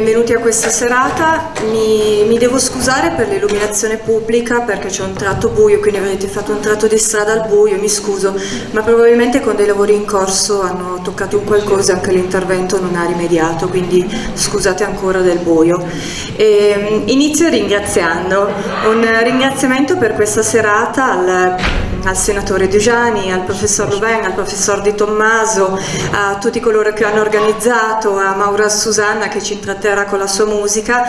benvenuti a questa serata. Mi, mi devo scusare per l'illuminazione pubblica perché c'è un tratto buio, quindi avete fatto un tratto di strada al buio, mi scuso, ma probabilmente con dei lavori in corso hanno toccato un qualcosa e anche l'intervento non ha rimediato, quindi scusate ancora del buio. E, ehm, inizio ringraziando, un ringraziamento per questa serata al al senatore Dugiani, al professor Louvain, al professor Di Tommaso, a tutti coloro che hanno organizzato, a Maura Susanna che ci intratterrà con la sua musica,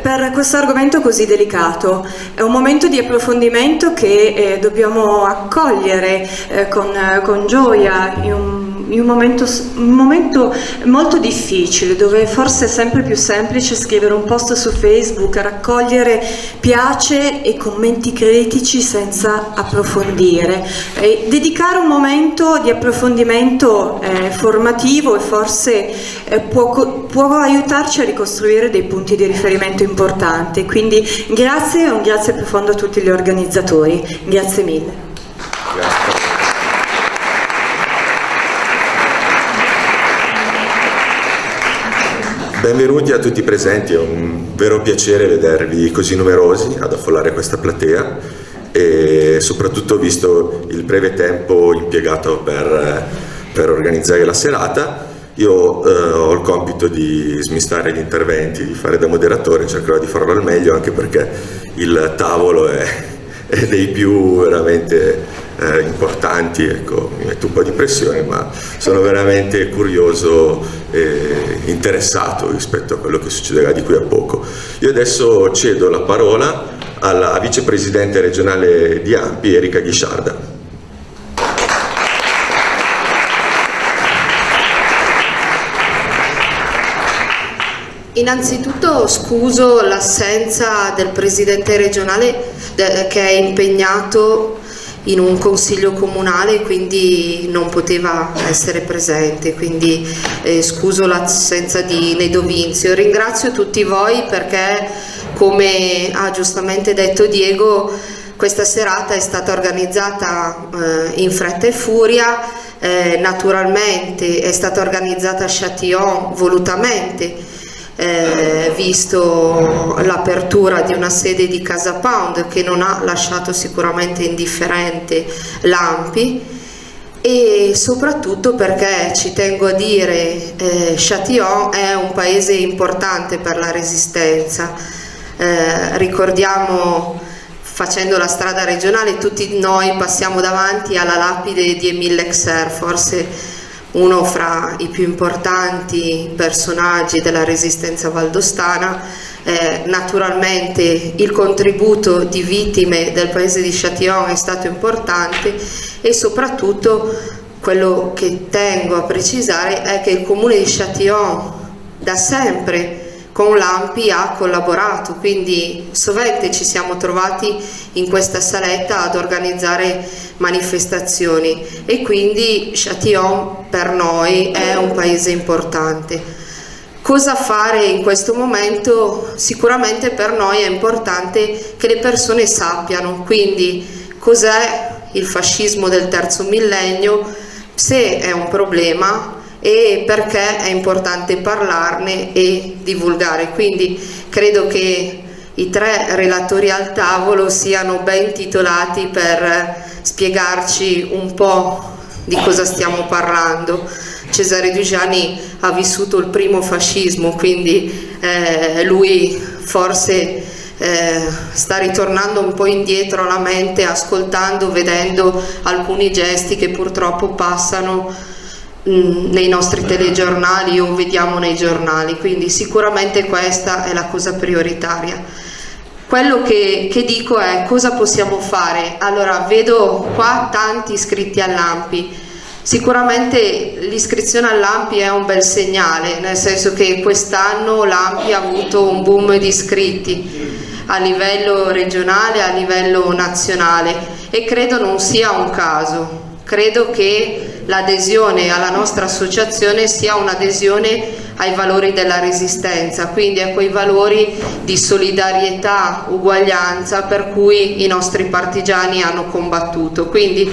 per questo argomento così delicato. È un momento di approfondimento che eh, dobbiamo accogliere eh, con, con, gioia in un in un momento, un momento, molto difficile dove forse è sempre più semplice scrivere un post su Facebook, raccogliere piace e commenti critici senza approfondire. E dedicare un momento di approfondimento eh, formativo e forse eh, può, può, aiutarci a ricostruire dei punti di riferimento importanti. Quindi grazie e un grazie profondo a tutti gli organizzatori. Grazie mille. Benvenuti a tutti i presenti, è un vero piacere vedervi così numerosi ad affollare questa platea e soprattutto visto il breve tempo impiegato per, per organizzare la serata. Io eh, ho il compito di smistare gli interventi, di fare da moderatore, cercherò di farlo al meglio anche perché il tavolo è, è dei più veramente eh, importanti, ecco, mi metto un po' di pressione, ma sono veramente curioso e interessato rispetto a quello che succederà di qui a poco. Io adesso cedo la parola alla vicepresidente regionale di Ampi, Erika Ghisciarda. Innanzitutto scuso l'assenza del presidente regionale che è impegnato in un consiglio comunale quindi non poteva essere presente. Quindi eh, scuso l'assenza di Nedo Vinzio. Ringrazio tutti voi perché come ha giustamente detto Diego questa serata è stata organizzata eh, in fretta e furia. Eh, naturalmente è stata organizzata a Châtillon volutamente eh, visto l'apertura di una sede di Casa Pound che non ha lasciato sicuramente indifferente l'Ampi e soprattutto perché ci tengo a dire eh, Châtillon è un paese importante per la resistenza. Eh, ricordiamo facendo la strada regionale tutti noi passiamo davanti alla lapide di Emile Lexer forse uno fra i più importanti personaggi della resistenza valdostana, eh, naturalmente il contributo di vittime del paese di Châtillon è stato importante e soprattutto quello che tengo a precisare è che il comune di Châtillon da sempre con l'AMPI ha collaborato, quindi sovente ci siamo trovati in questa saletta ad organizzare manifestazioni e quindi Châtillon per noi è un paese importante. Cosa fare in questo momento? Sicuramente per noi è importante che le persone sappiano, quindi cos'è il fascismo del terzo millennio, se è un problema, e perché è importante parlarne e divulgare. Quindi credo che i tre relatori al tavolo siano ben titolati per spiegarci un po' di cosa stiamo parlando. Cesare Dugiani ha vissuto il primo fascismo, quindi eh, lui forse eh, sta ritornando un po' indietro alla mente, ascoltando, vedendo alcuni gesti che purtroppo passano nei nostri telegiornali o vediamo nei giornali, quindi sicuramente questa è la cosa prioritaria. Quello che, che dico è cosa possiamo fare? Allora vedo qua tanti iscritti all'AMPI, sicuramente l'iscrizione all'AMPI è un bel segnale, nel senso che quest'anno l'AMPI ha avuto un boom di iscritti a livello regionale, a livello nazionale. E credo non sia un caso, credo che l'adesione alla nostra associazione sia un'adesione ai valori della resistenza, quindi a quei valori di solidarietà, uguaglianza per cui i nostri partigiani hanno combattuto. Quindi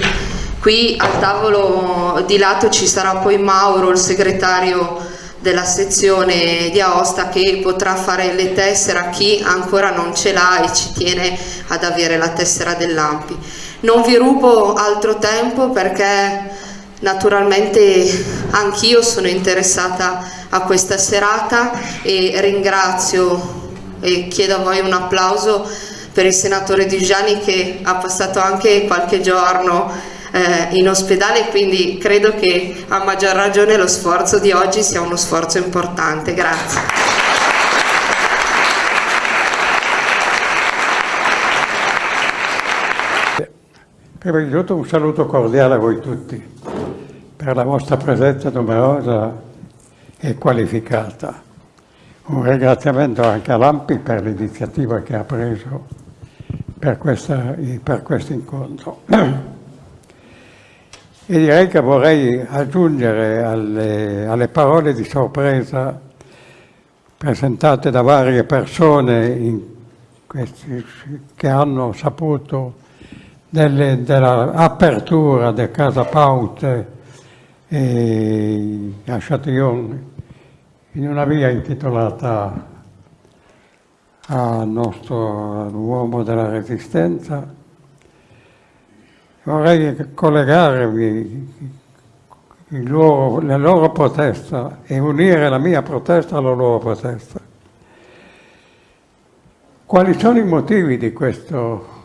qui al tavolo di lato ci sarà poi Mauro, il segretario della sezione di Aosta che potrà fare le tessere a chi ancora non ce l'ha e ci tiene ad avere la tessera dell'AMPI. Non vi rubo altro tempo perché naturalmente anch'io sono interessata a questa serata e ringrazio e chiedo a voi un applauso per il senatore Giuliani che ha passato anche qualche giorno eh, in ospedale quindi credo che a maggior ragione lo sforzo di oggi sia uno sforzo importante. Grazie. Prima di tutto un saluto cordiale a voi tutti per la vostra presenza numerosa e qualificata. Un ringraziamento anche a Lampi per l'iniziativa che ha preso per, questa, per questo incontro. E direi che vorrei aggiungere alle, alle parole di sorpresa presentate da varie persone questi, che hanno saputo dell'apertura del Casa Paute a Châtillon in una via intitolata al nostro uomo della Resistenza vorrei collegarmi loro, la loro protesta e unire la mia protesta alla loro protesta. Quali sono i motivi di questo?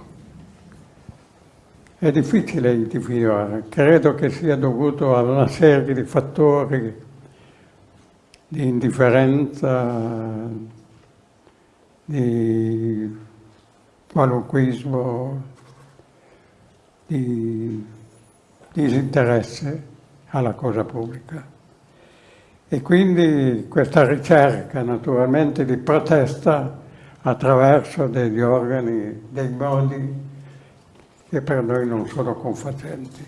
È difficile individuare, credo che sia dovuto a una serie di fattori di indifferenza, di qualunquismo, di disinteresse alla cosa pubblica. E quindi questa ricerca naturalmente di protesta attraverso degli organi, dei modi che per noi non sono confacenti.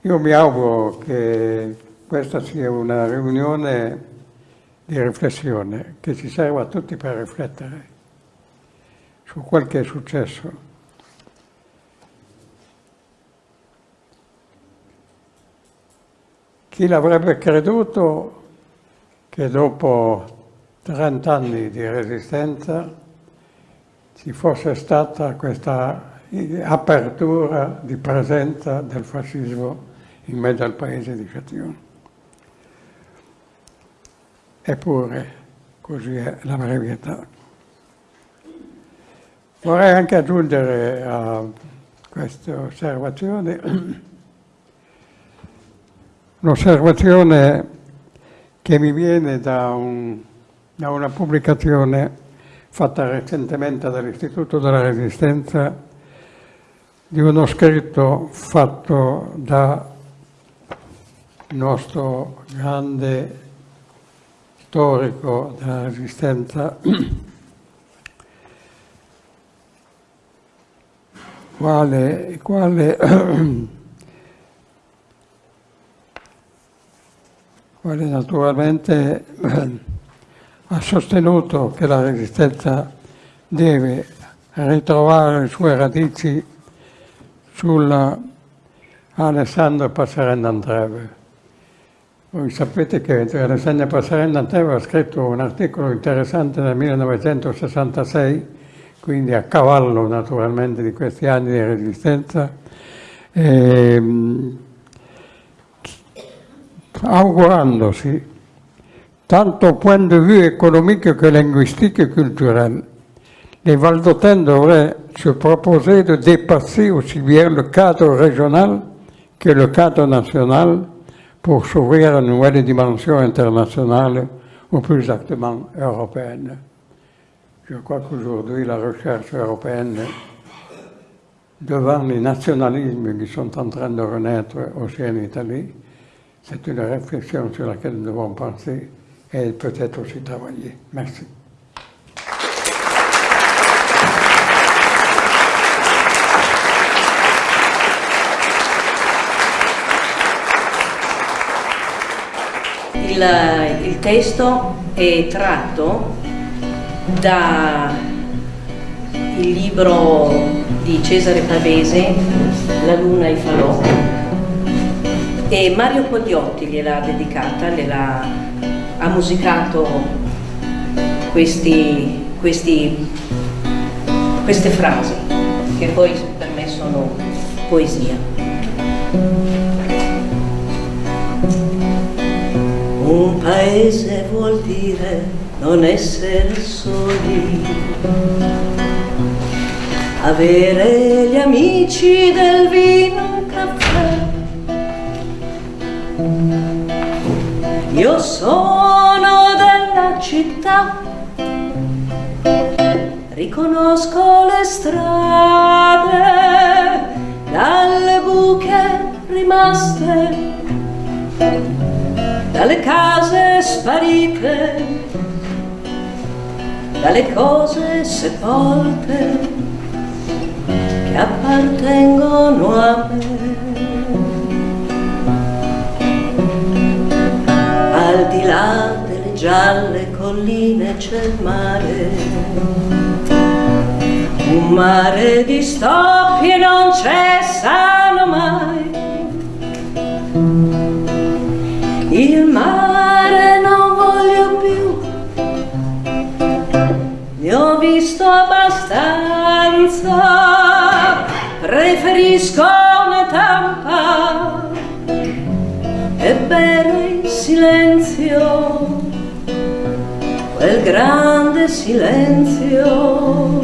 Io mi auguro che questa sia una riunione di riflessione che ci serva a tutti per riflettere su quel che è successo Chi l'avrebbe creduto che dopo 30 anni di resistenza ci fosse stata questa apertura di presenza del fascismo in mezzo al paese di Châtillon. Eppure così è la brevetà. Vorrei anche aggiungere a queste osservazioni Un'osservazione che mi viene da, un, da, una pubblicazione fatta recentemente dall'Istituto della Resistenza di uno scritto fatto da nostro grande storico della Resistenza, quale, quale quale naturalmente ha sostenuto che la resistenza deve ritrovare le sue radici sulla Alessandro Passerella Andreve. Voi sapete che Alessandro Passerella Andreve ha scritto un articolo interessante nel 1966, quindi a cavallo naturalmente di questi anni di resistenza, e, ehm, augurandosi, tant au point de vue économique que linguistique et culturel, les Valdotins devraient se proposer de dépasser aussi bien le cadre régional que le cadre national pour s'ouvrir à une nouvelle dimension internationale ou plus exactement européenne. Je crois qu'aujourd'hui, la recherche européenne, devant les nationalismes qui sont en train de renaître aussi en Italie, C'est une réflexion sur laquelle nous devons penser et peut-être aussi travailler. Merci. Il, il, testo è tratto dal libro di Cesare Pavese, La luna e i falò, e Mario Quagliotti gliel'ha dedicata, gliel'ha, ha musicato questi, questi, queste frasi che poi per me sono poesia. Un paese vuol dire non essere soli, avere gli amici del vino caffè. Io sono città, riconosco le strade dalle buche rimaste, dalle case sparite, dalle cose sepolte che appartengono a me. Al di là delle gialle colline c'è il mare, un mare di stoppi e non cessano mai. Il mare non voglio più, ne ho visto abbastanza, preferisco una tampa e bere in silenzio, grande silenzio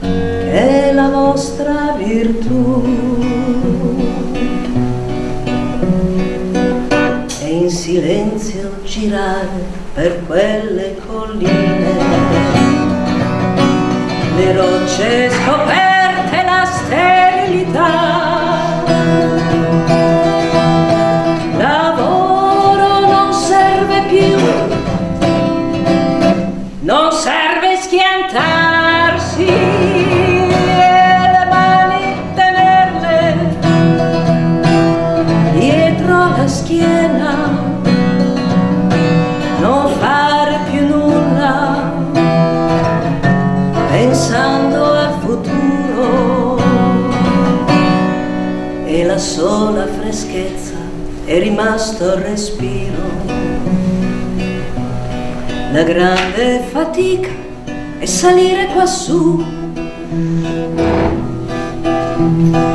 che è la vostra virtù. E in silenzio girare per quelle colline, le rocce scoperte, freschezza è rimasto il respiro. La grande fatica è salire quassù.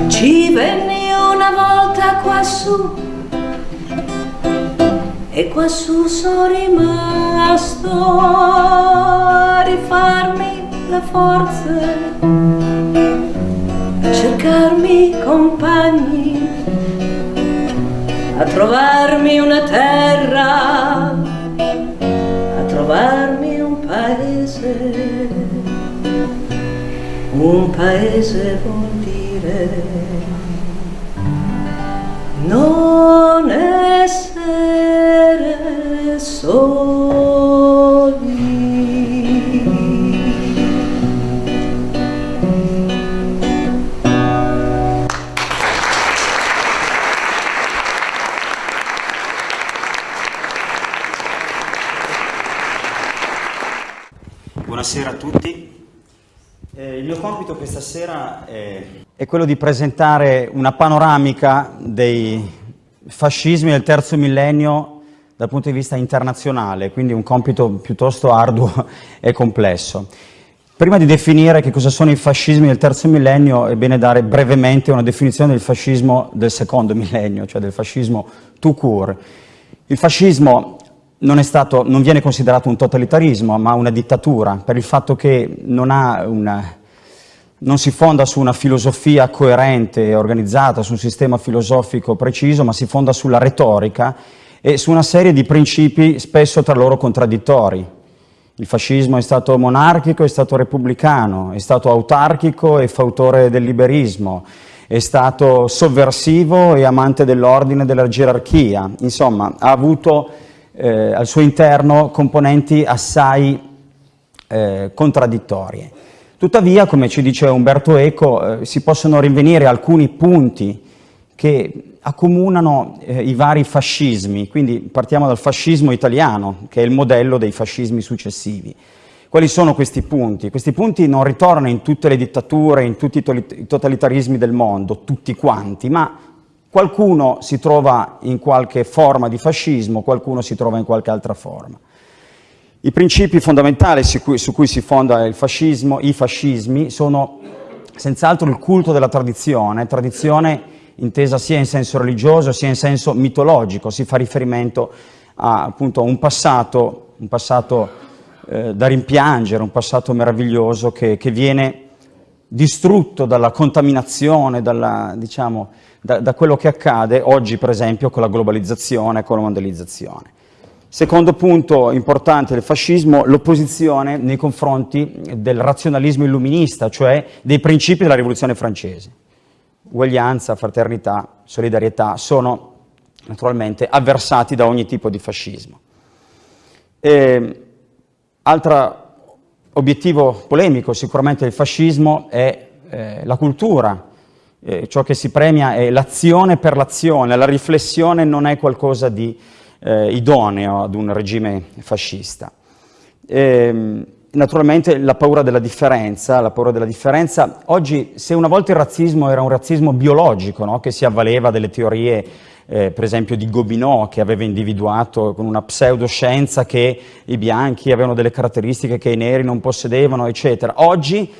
Ci venni una volta quassù e quassù sono rimasto a rifarmi le forze, a cercarmi compagni, a trovarmi una terra, a trovarmi un paese. Un paese vuol dire non essere soli. Sera è, è quello di presentare una panoramica dei fascismi del terzo millennio dal punto di vista internazionale, quindi un compito piuttosto arduo e complesso. Prima di definire che cosa sono i fascismi del terzo millennio, è bene dare brevemente una definizione del fascismo del secondo millennio, cioè del fascismo tout court. Il fascismo non, stato, non, viene considerato un totalitarismo, ma una dittatura, per il fatto che non, una, non, si fonda su una filosofia coerente e organizzata, su un sistema filosofico preciso, ma si fonda sulla retorica e su una serie di principi spesso tra loro contraddittori. Il fascismo è stato monarchico, è stato repubblicano, è stato autarchico e fautore del liberismo, è stato sovversivo e amante dell'ordine e della gerarchia, insomma ha avuto eh, al suo interno componenti assai eh, contraddittorie. Tuttavia, come ci dice Umberto Eco, eh, si possono rinvenire alcuni punti che accomunano eh, i vari fascismi, quindi partiamo dal fascismo italiano, che è il modello dei fascismi successivi. Quali sono questi punti? Questi punti non ritornano in tutte le dittature, in tutti i totalitarismi del mondo, tutti quanti, ma Qualcuno si trova in qualche forma di fascismo, qualcuno si trova in qualche altra forma. I principi fondamentali su cui, su cui si fonda il fascismo, i fascismi, sono senz'altro il culto della tradizione, tradizione intesa sia in senso religioso sia in senso mitologico, si fa riferimento a appunto, un passato, un passato eh, da rimpiangere, un passato meraviglioso che, che viene distrutto dalla contaminazione, dalla, diciamo, da, da quello che accade oggi per esempio con la globalizzazione, con la mondializzazione. Secondo punto importante del fascismo, l'opposizione nei confronti del razionalismo illuminista, cioè dei principi della rivoluzione francese. Uguaglianza, fraternità, solidarietà sono naturalmente avversati da ogni tipo di fascismo. Altro obiettivo polemico sicuramente del fascismo è eh, la cultura, eh, ciò che si premia è l'azione per l'azione, la riflessione non è qualcosa di eh, idoneo ad un regime fascista. E, ehm, naturalmente la paura della differenza, la paura della differenza, oggi se una volta il razzismo era un razzismo biologico, no? che si avvaleva delle teorie eh, per esempio di Gobineau che aveva individuato con una pseudoscienza che i bianchi avevano delle caratteristiche che i neri non possedevano, eccetera. Oggi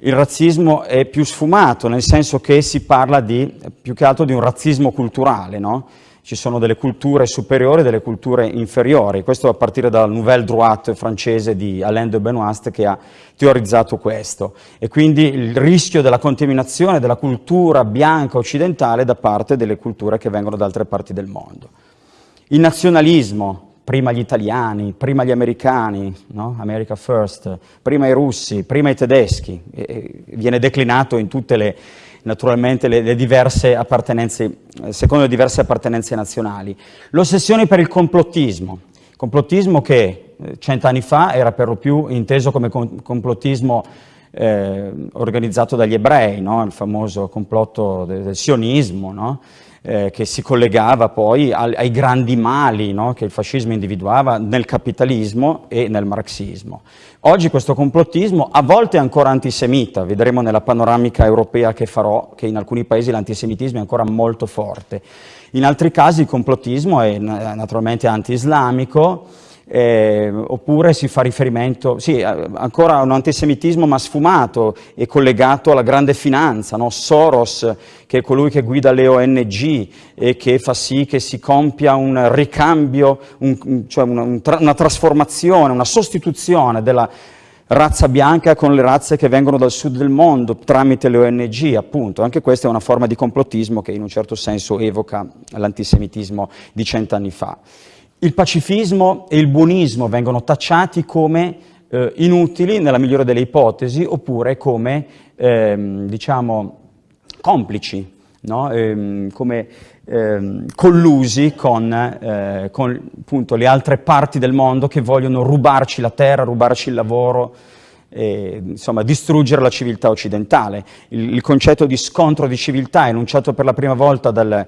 il razzismo è più sfumato, nel senso che si parla di, più che altro di un razzismo culturale, no? Ci sono delle culture superiori e delle culture inferiori. Questo a partire dalla Nouvelle Droite francese di Alain de Benoist che ha teorizzato questo. E quindi il rischio della contaminazione della cultura bianca occidentale da parte delle culture che vengono da altre parti del mondo. Il nazionalismo, prima gli italiani, prima gli americani, no? America First, prima i russi, prima i tedeschi, e viene declinato in tutte le naturalmente le, le diverse appartenenze, eh, secondo le diverse appartenenze nazionali. L'ossessione per il complottismo, complottismo che eh, cent'anni fa era per lo più inteso come complottismo eh, organizzato dagli ebrei, no? il famoso complotto del, del sionismo, no? Eh, che si collegava poi ai, ai grandi mali no? che il fascismo individuava nel capitalismo e nel marxismo. Oggi questo complottismo a volte è ancora antisemita, vedremo nella panoramica europea che farò che in alcuni paesi l'antisemitismo è ancora molto forte. In altri casi il complottismo è naturalmente anti-islamico, eh, oppure si fa riferimento, sì, ancora a un antisemitismo ma sfumato e collegato alla grande finanza, no? Soros che è colui che guida le ONG e che fa sì che si compia un ricambio, un, cioè una, una trasformazione, una sostituzione della razza bianca con le razze che vengono dal sud del mondo tramite le ONG, appunto. Anche questa è una forma di complottismo che in un certo senso evoca l'antisemitismo di cent'anni fa. Il pacifismo e il buonismo vengono tacciati come eh, inutili, nella migliore delle ipotesi, oppure come, ehm, diciamo, complici, no? ehm, come ehm, collusi con, eh, con appunto, le altre parti del mondo che vogliono rubarci la terra, rubarci il lavoro, e, insomma, distruggere la civiltà occidentale. Il, il concetto di scontro di civiltà enunciato per la prima volta dal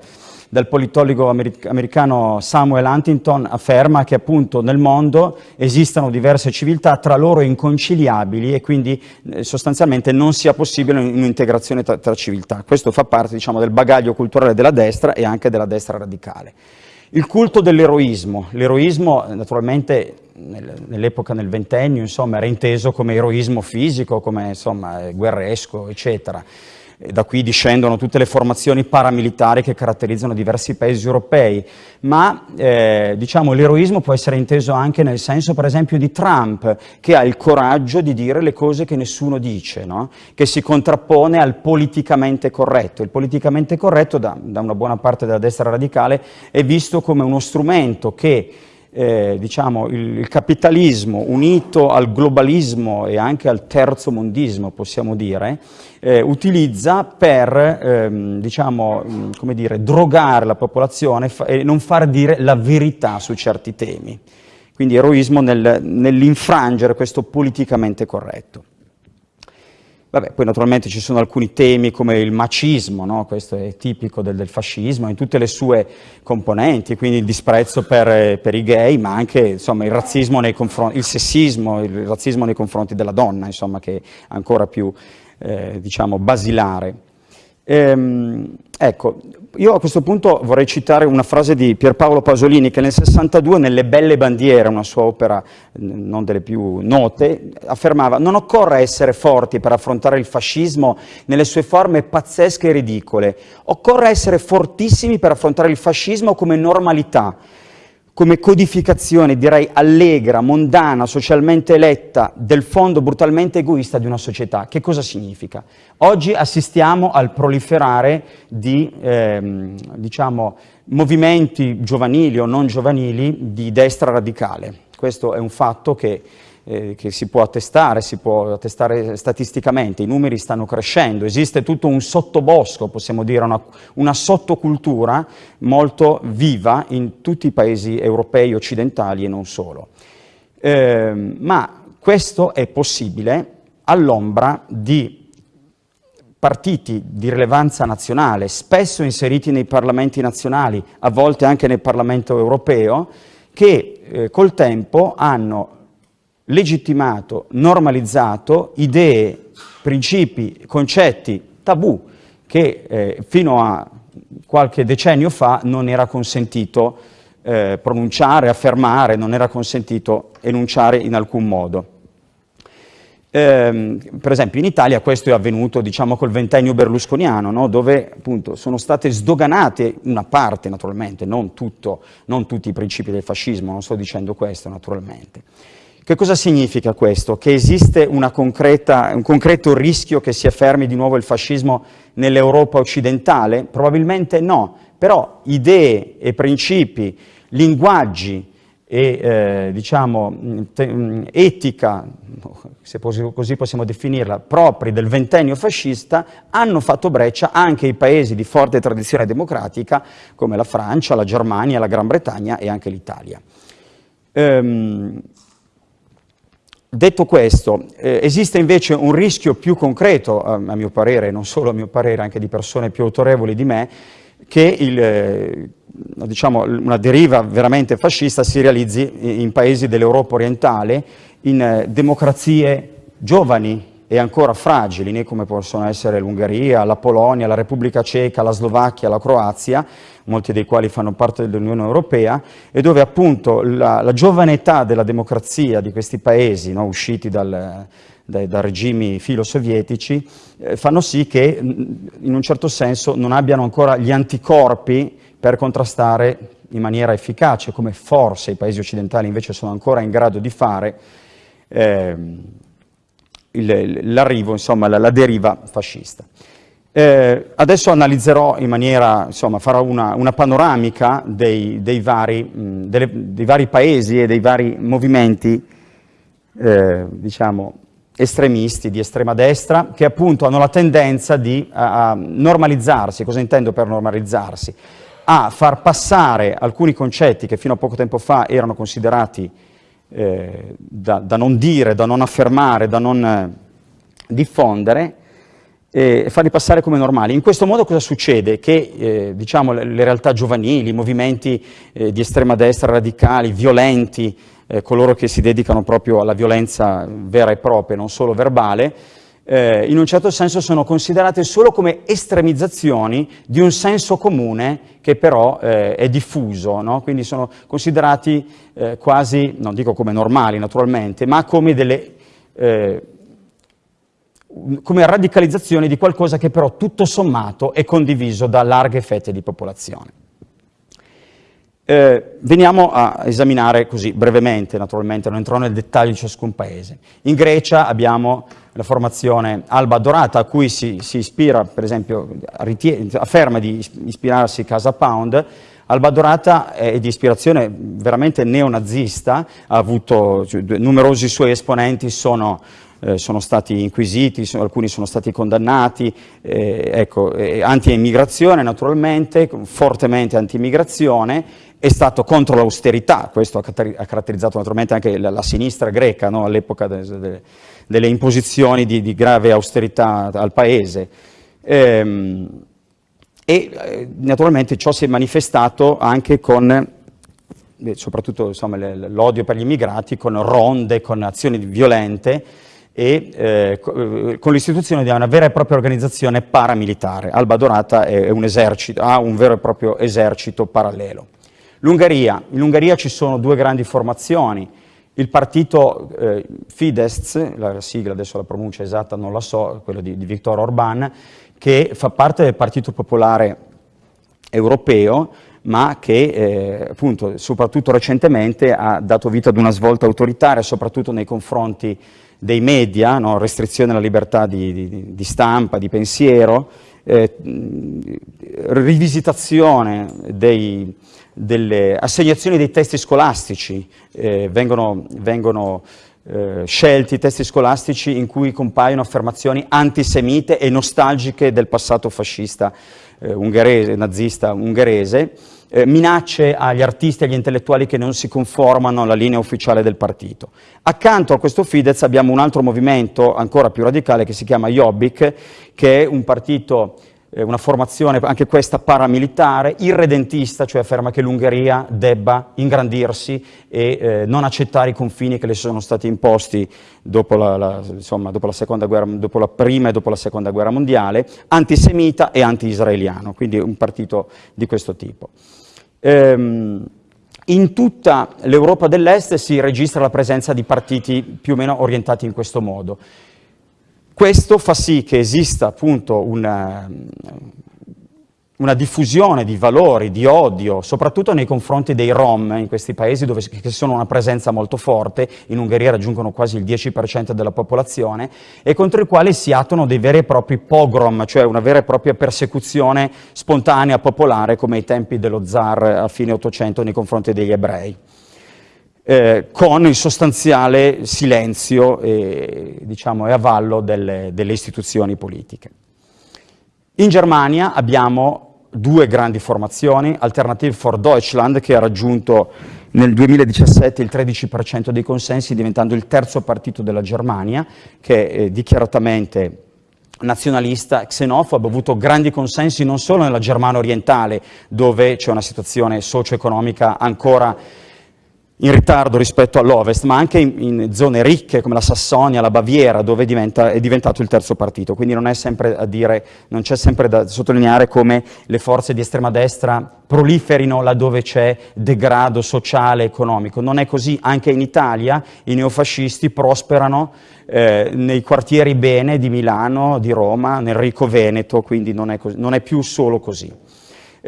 del politologo americano Samuel Huntington afferma che appunto nel mondo esistono diverse civiltà tra loro inconciliabili e quindi eh, sostanzialmente non sia possibile un'integrazione tra, tra, civiltà. Questo fa parte diciamo, del bagaglio culturale della destra e anche della destra radicale. Il culto dell'eroismo. L'eroismo naturalmente nell'epoca nel ventennio insomma, era inteso come eroismo fisico, come insomma, guerresco, eccetera. Da qui discendono tutte le formazioni paramilitari che caratterizzano diversi paesi europei, ma eh, diciamo, l'eroismo può essere inteso anche nel senso per esempio di Trump, che ha il coraggio di dire le cose che nessuno dice, no? che si contrappone al politicamente corretto. Il politicamente corretto da, da una buona parte della destra radicale è visto come uno strumento che eh, diciamo, il, il, capitalismo unito al globalismo e anche al terzo mondismo, possiamo dire, eh, utilizza per ehm, diciamo, mm, come dire, drogare la popolazione e non far dire la verità su certi temi. Quindi eroismo nel, nell'infrangere questo politicamente corretto. Vabbè, poi naturalmente ci sono alcuni temi come il macismo, no? questo è tipico del, del, fascismo, in tutte le sue componenti, quindi il disprezzo per, per i gay, ma anche insomma, il razzismo il sessismo, il razzismo nei confronti della donna, insomma, che è ancora più eh, diciamo, basilare. Ehm, ecco, io a questo punto vorrei citare una frase di Pierpaolo Pasolini che nel 62 nelle Belle Bandiere, una sua opera non delle più note, affermava non occorre essere forti per affrontare il fascismo nelle sue forme pazzesche e ridicole, occorre essere fortissimi per affrontare il fascismo come normalità, come codificazione, direi allegra, mondana, socialmente eletta del fondo brutalmente egoista di una società. Che cosa significa? Oggi assistiamo al proliferare di ehm, diciamo, movimenti giovanili o non giovanili di destra radicale. Questo è un fatto che eh, che si può attestare, si può attestare statisticamente, i numeri stanno crescendo, esiste tutto un sottobosco, possiamo dire, una, una sottocultura molto viva in tutti i paesi europei, occidentali e non solo. Eh, ma questo è possibile all'ombra di partiti di rilevanza nazionale, spesso inseriti nei parlamenti nazionali, a volte anche nel Parlamento europeo, che eh, col tempo hanno legittimato, normalizzato idee, principi, concetti tabù che eh, fino a qualche decennio fa non era consentito eh, pronunciare, affermare, non era consentito enunciare in alcun modo. Eh, per esempio in Italia questo è avvenuto diciamo col ventennio berlusconiano, no? dove appunto sono state sdoganate una parte naturalmente, non, tutto, non tutti i principi del fascismo, non sto dicendo questo naturalmente. Che cosa significa questo? Che esiste un concreto rischio che si affermi di nuovo il fascismo nell'Europa occidentale? Probabilmente no, però idee e principi, linguaggi e eh, diciamo, etica, se così possiamo definirla, propri del ventennio fascista, hanno fatto breccia anche ai paesi di forte tradizione democratica come la Francia, la Germania, la Gran Bretagna e anche l'Italia. Ehm, Detto questo, eh, esiste invece un rischio più concreto, a, a, mio parere, non solo a mio parere, anche di persone più autorevoli di me, che il, eh, diciamo, una deriva veramente fascista si realizzi in paesi dell'Europa orientale, in eh, democrazie giovani e ancora fragili, come possono essere l'Ungheria, la Polonia, la Repubblica Ceca, la Slovacchia, la Croazia, molti dei quali fanno parte dell'Unione Europea, e dove appunto la, la, giovane età della democrazia di questi paesi, no, usciti dal, dai, da regimi filo-sovietici, eh, fanno sì che in un certo senso non abbiano ancora gli anticorpi per contrastare in maniera efficace, come forse i paesi occidentali invece sono ancora in grado di fare, eh, l'arrivo, insomma, la, la, deriva fascista. Eh, adesso analizzerò in maniera, insomma, farò una, una panoramica dei, dei, vari, mh, delle, dei, vari, paesi e dei vari movimenti, eh, diciamo, estremisti di estrema destra, che appunto hanno la tendenza di a, a normalizzarsi. Cosa intendo per normalizzarsi? A far passare alcuni concetti che fino a poco tempo fa erano considerati eh, da, da, non dire, da non affermare, da non eh, diffondere e farli passare come normali. In questo modo cosa succede? Che eh, diciamo, le, le, realtà giovanili, i movimenti eh, di estrema destra radicali, violenti, eh, coloro che si dedicano proprio alla violenza vera e propria, non solo verbale, eh, in un certo senso sono considerate solo come estremizzazioni di un senso comune che però eh, è diffuso, no? quindi sono considerati eh, quasi, non dico come normali naturalmente, ma come delle eh, come radicalizzazioni di qualcosa che però tutto sommato è condiviso da larghe fette di popolazione. Eh, veniamo a esaminare così brevemente, naturalmente, non entrerò nel dettaglio di ciascun paese. In Grecia abbiamo la formazione Alba Dorata, a cui si, si ispira, per esempio, afferma di ispirarsi Casa Pound, Alba Dorata è di ispirazione veramente neonazista, ha avuto cioè, numerosi suoi esponenti sono eh, sono stati inquisiti, sono, alcuni sono stati condannati, eh, ecco, eh, anti-immigrazione naturalmente, fortemente anti-immigrazione, è stato contro l'austerità, questo ha caratterizzato naturalmente anche la, la sinistra greca no? all'epoca de, de, delle imposizioni di, di, grave austerità al paese. Ehm, e eh, naturalmente ciò si è manifestato anche con eh, soprattutto l'odio per gli immigrati, con ronde, con azioni violente, e eh, eh, con l'istituzione di una vera e propria organizzazione paramilitare. Alba Dorata un esercito, ha un vero e proprio esercito parallelo. L'Ungheria. In Ungheria ci sono due grandi formazioni. Il partito eh, Fidesz, la sigla adesso la pronuncia esatta non la so, quello di, di Viktor Orban, che fa parte del Partito Popolare Europeo, ma che eh, appunto, soprattutto recentemente ha dato vita ad una svolta autoritaria, soprattutto nei confronti dei media, no? restrizione alla libertà di, di, di stampa, di pensiero, eh, rivisitazione dei, delle assegnazioni dei testi scolastici, eh, vengono, vengono eh, scelti testi scolastici in cui compaiono affermazioni antisemite e nostalgiche del passato fascista eh, ungherese, nazista ungherese, eh, minacce agli artisti e agli intellettuali che non si conformano alla linea ufficiale del partito. Accanto a questo Fidesz abbiamo un altro movimento ancora più radicale che si chiama Jobbik, che è un partito eh, una formazione, anche questa paramilitare, irredentista, cioè afferma che l'Ungheria debba ingrandirsi e eh, non accettare i confini che le sono stati imposti dopo la, la, insomma, dopo, la guerra, dopo la, prima e dopo la seconda guerra mondiale, antisemita e anti-israeliano, quindi un partito di questo tipo. Ehm, in tutta l'Europa dell'Est si registra la presenza di partiti più o meno orientati in questo modo. Questo fa sì che esista appunto una, una diffusione di valori, di odio, soprattutto nei confronti dei Rom in questi paesi dove che sono una presenza molto forte, in Ungheria raggiungono quasi il 10% della popolazione, e contro i quali si attuano dei veri e propri pogrom, cioè una vera e propria persecuzione spontanea, popolare, come ai tempi dello zar a fine Ottocento nei confronti degli ebrei eh, con il sostanziale silenzio e, diciamo, e avallo delle, delle istituzioni politiche. In Germania abbiamo due grandi formazioni, Alternative for Deutschland che ha raggiunto nel 2017 il 13% dei consensi diventando il terzo partito della Germania che è dichiaratamente nazionalista, xenofobo, ha avuto grandi consensi non solo nella Germania orientale dove c'è una situazione socio-economica ancora in ritardo rispetto all'Ovest, ma anche in, in, zone ricche come la Sassonia, la Baviera, dove diventa, è diventato il terzo partito. Quindi non, c'è sempre da sottolineare come le forze di estrema destra proliferino laddove c'è degrado sociale, economico. Non è così, anche in Italia i neofascisti prosperano eh, nei quartieri bene di Milano, di Roma, nel ricco Veneto, quindi non è, non è più solo così.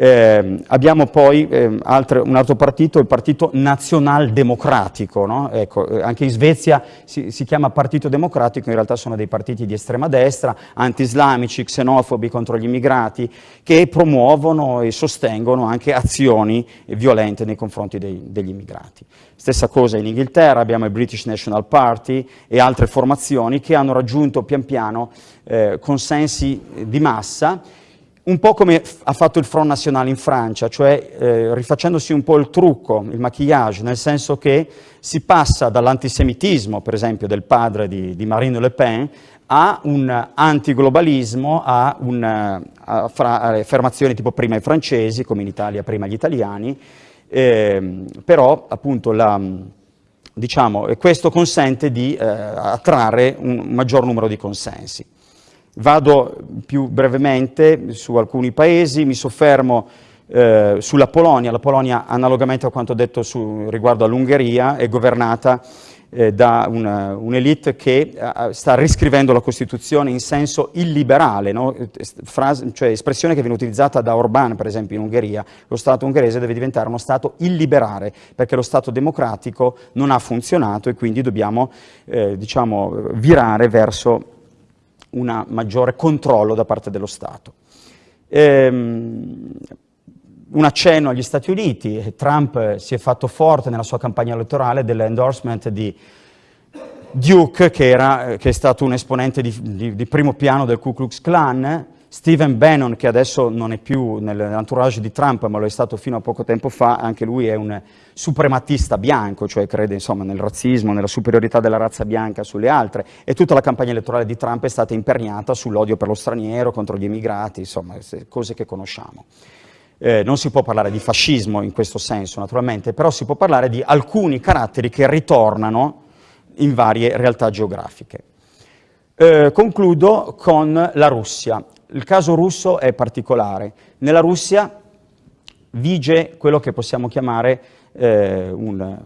Eh, abbiamo poi eh, altre, un altro partito, il Partito Nazionaldemocratico, no? ecco, eh, anche in Svezia si, si, chiama Partito Democratico, in realtà sono dei partiti di estrema destra, anti-islamici, xenofobi contro gli immigrati, che promuovono e sostengono anche azioni violente nei confronti dei, degli immigrati. Stessa cosa in Inghilterra, abbiamo il British National Party e altre formazioni che hanno raggiunto pian piano eh, consensi di massa un po' come ha fatto il Front National in Francia, cioè eh, rifacendosi un po' il trucco, il maquillage, nel senso che si passa dall'antisemitismo, per esempio, del padre di, di, Marine Le Pen, a un antiglobalismo, a, un, a fra, affermazioni tipo prima i francesi, come in Italia prima gli italiani, eh, però appunto la, diciamo, questo consente di eh, attrarre un maggior numero di consensi. Vado più brevemente su alcuni paesi, mi soffermo eh, sulla Polonia. La Polonia, analogamente a quanto detto su, riguardo all'Ungheria, è governata eh, da un'elite un che eh, sta riscrivendo la Costituzione in senso illiberale, no? Frase, cioè espressione che viene utilizzata da Orbán, per esempio, in Ungheria. Lo Stato ungherese deve diventare uno Stato illiberale, perché lo Stato democratico non ha funzionato e quindi dobbiamo eh, diciamo, virare verso un maggiore controllo da parte dello Stato. Ehm, un accenno agli Stati Uniti, Trump si è fatto forte nella sua campagna elettorale dell'endorsement di Duke, che, era, che, è stato un esponente di, di, di primo piano del Ku Klux Klan, Stephen Bannon, che adesso non è più nell'entourage di Trump, ma lo è stato fino a poco tempo fa, anche lui è un suprematista bianco, cioè crede insomma, nel razzismo, nella superiorità della razza bianca sulle altre, e tutta la campagna elettorale di Trump è stata imperniata sull'odio per lo straniero, contro gli immigrati, insomma, cose che conosciamo. Eh, non si può parlare di fascismo in questo senso, naturalmente, però si può parlare di alcuni caratteri che ritornano in varie realtà geografiche. Eh, concludo con la Russia. Il caso russo è particolare. Nella Russia vige quello che possiamo chiamare eh, un,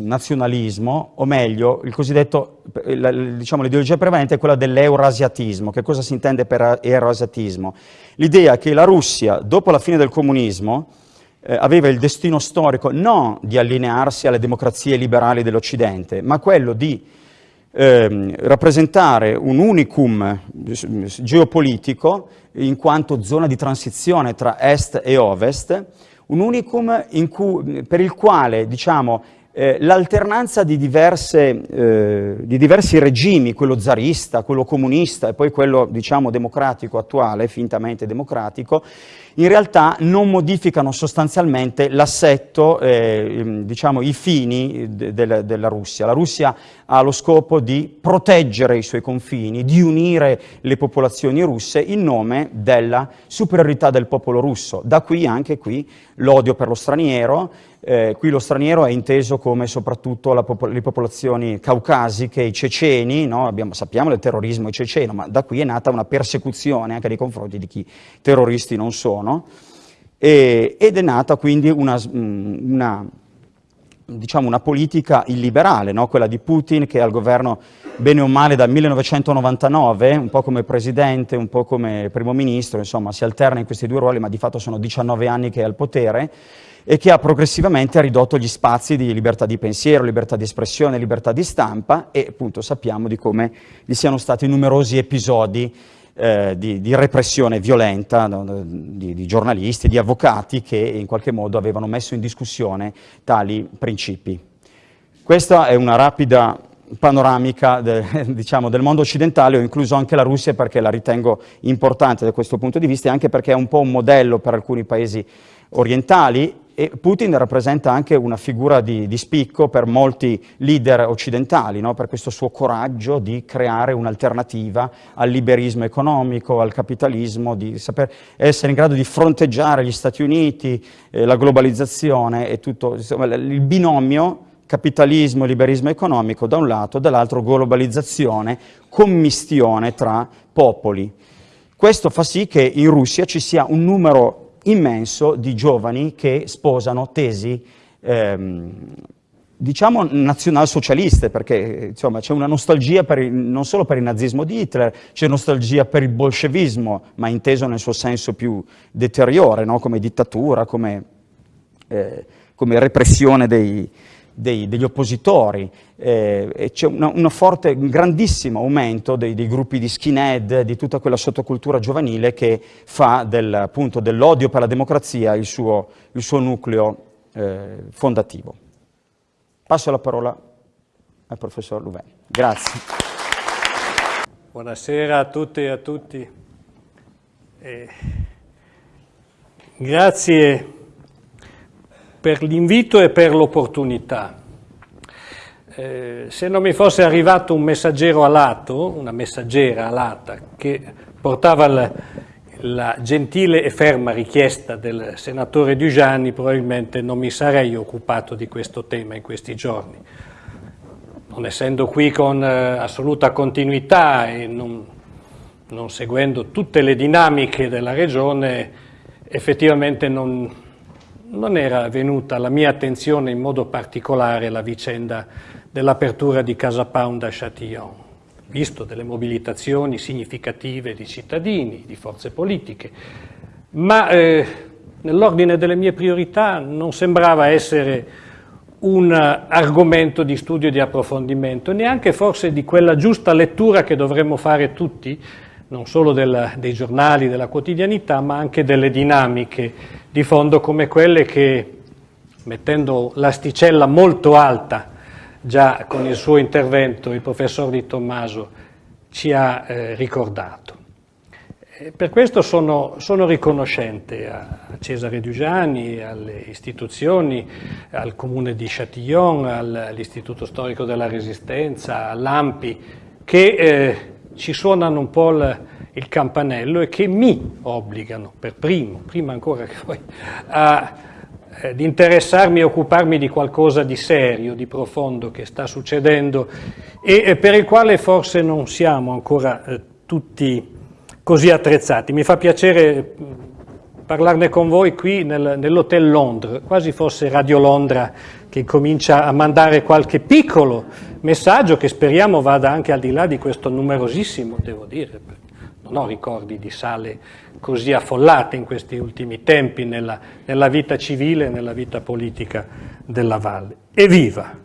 nazionalismo, o meglio, il cosiddetto, diciamo, l'ideologia prevalente è quella dell'eurasiatismo. Che cosa si intende per eurasiatismo? L'idea che la Russia, dopo la fine del comunismo, eh, aveva il destino storico non di allinearsi alle democrazie liberali dell'Occidente, ma quello di ehm, rappresentare un unicum geopolitico in quanto zona di transizione tra est e ovest, un unicum cui, per il quale diciamo, eh, l'alternanza di, eh, di, diversi regimi, quello zarista, quello comunista e poi quello diciamo, democratico attuale, fintamente democratico, in realtà non modificano sostanzialmente l'assetto, eh, diciamo, i fini de de della Russia. La Russia ha lo scopo di proteggere i suoi confini, di unire le popolazioni russe in nome della superiorità del popolo russo. Da qui anche qui l'odio per lo straniero, eh, qui lo straniero è inteso come soprattutto popol le popolazioni caucasiche, i ceceni, no? Abbiamo, sappiamo del terrorismo ceceno, ma da qui è nata una persecuzione anche nei confronti di chi terroristi non sono, e, ed è nata quindi una, mm, una, diciamo una politica illiberale, no? quella di Putin che è al governo bene o male dal 1999, un po' come presidente, un po' come primo ministro, insomma si alterna in questi due ruoli, ma di fatto sono 19 anni che è al potere, e che ha progressivamente ridotto gli spazi di libertà di pensiero, libertà di espressione, libertà di stampa e appunto sappiamo di come vi siano stati numerosi episodi eh, di, di, repressione violenta di, di, giornalisti, di avvocati che in qualche modo avevano messo in discussione tali principi. Questa è una rapida panoramica de, diciamo, del mondo occidentale, ho incluso anche la Russia perché la ritengo importante da questo punto di vista e anche perché è un po' un modello per alcuni paesi orientali e Putin rappresenta anche una figura di, di spicco per molti leader occidentali, no? per questo suo coraggio di creare un'alternativa al liberismo economico, al capitalismo, di saper essere in grado di fronteggiare gli Stati Uniti, eh, la globalizzazione e tutto insomma, il binomio capitalismo e liberismo economico da un lato, dall'altro globalizzazione, commistione tra popoli. Questo fa sì che in Russia ci sia un numero immenso di giovani che sposano tesi ehm, diciamo nazionalsocialiste, perché c'è una nostalgia il, non solo per il nazismo di Hitler, c'è nostalgia per il bolscevismo, ma inteso nel suo senso più deteriore, no? come dittatura, come, eh, come repressione dei, dei, degli oppositori, eh, c'è un grandissimo aumento dei, dei, gruppi di skinhead, di tutta quella sottocultura giovanile che fa del, dell'odio per la democrazia il suo, il suo nucleo eh, fondativo. Passo la parola al professor Louvain. Grazie. Buonasera a tutte e a tutti. Eh, grazie per l'invito e per l'opportunità. Eh, se non mi fosse arrivato un messaggero alato, una messaggera alata, che portava la, la gentile e ferma richiesta del senatore Dugiani, probabilmente non mi sarei occupato di questo tema in questi giorni. Non essendo qui con eh, assoluta continuità e non, non seguendo tutte le dinamiche della regione, effettivamente non, non era venuta alla mia attenzione in modo particolare la vicenda dell'apertura di Casa Pound a Châtillon, visto delle mobilitazioni significative di cittadini, di forze politiche, ma eh, nell'ordine delle mie priorità non sembrava essere un argomento di studio e di approfondimento, neanche forse di quella giusta lettura che dovremmo fare tutti, non solo del, dei giornali, della quotidianità, ma anche delle dinamiche di fondo come quelle che, mettendo l'asticella molto alta già con il suo intervento, il professor Di Tommaso ci ha eh, ricordato. Per questo sono, sono, riconoscente a Cesare Dugiani, alle istituzioni, al comune di Châtillon, all'Istituto Storico della Resistenza, all'AMPI, che eh, ci suonano un po' il, il campanello e che mi obbligano per primo, prima ancora che poi, a eh, di interessarmi e occuparmi di qualcosa di serio, di profondo che sta succedendo e, e per il quale forse non siamo ancora eh, tutti così attrezzati. Mi fa piacere parlarne con voi qui nel, nell'Hotel Londra, quasi fosse Radio Londra che comincia a mandare qualche piccolo messaggio che speriamo vada anche al di là di questo numerosissimo, devo dire, non ho ricordi di sale così affollate in questi ultimi tempi nella, nella vita civile e nella vita politica della Valle. Evviva!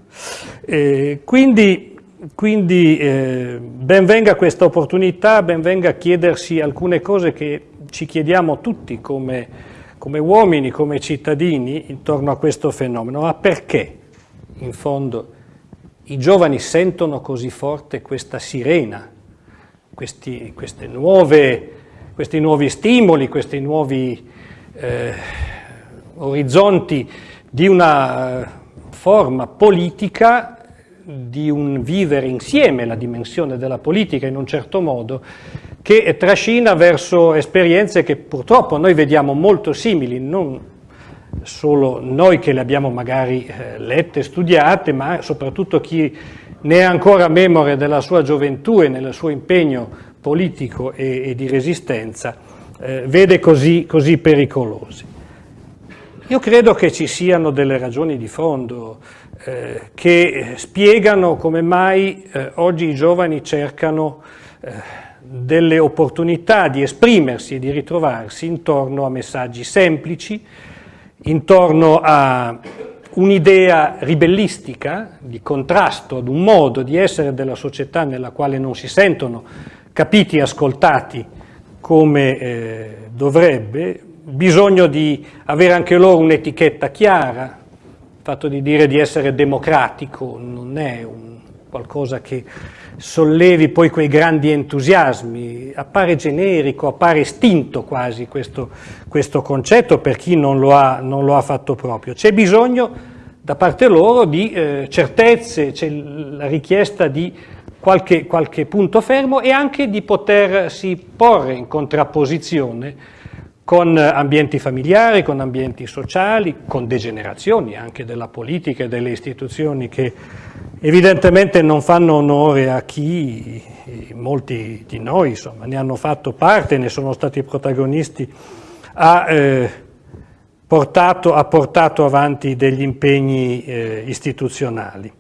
Eh, quindi quindi eh, benvenga questa opportunità, benvenga chiedersi alcune cose che ci chiediamo tutti come, come uomini, come cittadini intorno a questo fenomeno. Ma perché, in fondo, i giovani sentono così forte questa sirena, questi, nuove, questi nuovi stimoli, questi nuovi eh, orizzonti di una eh, forma politica di un vivere insieme la dimensione della politica in un certo modo che trascina verso esperienze che purtroppo noi vediamo molto simili, non solo noi che le abbiamo magari eh, lette, studiate, ma soprattutto chi ne è ancora memore della sua gioventù e nel suo impegno politico e, e di resistenza, eh, vede così, così pericolosi. Io credo che ci siano delle ragioni di fondo eh, che spiegano come mai eh, oggi i giovani cercano eh, delle opportunità di esprimersi e di ritrovarsi intorno a messaggi semplici, intorno a un'idea ribellistica di contrasto ad un modo di essere della società nella quale non si sentono capiti e ascoltati come eh, dovrebbe, bisogno di avere anche loro un'etichetta chiara, il fatto di dire di essere democratico non è un, qualcosa che sollevi poi quei grandi entusiasmi, appare generico, appare estinto quasi questo, questo concetto per chi non lo, ha, non lo ha fatto proprio. C'è bisogno da parte loro di eh, certezze, c'è la richiesta di qualche, qualche punto fermo e anche di potersi porre in contrapposizione con ambienti familiari, con ambienti sociali, con degenerazioni anche della politica e delle istituzioni che evidentemente non fanno onore a chi, molti di noi insomma, ne hanno fatto parte, ne sono stati protagonisti, ha, eh, portato, ha portato, avanti degli impegni eh, istituzionali.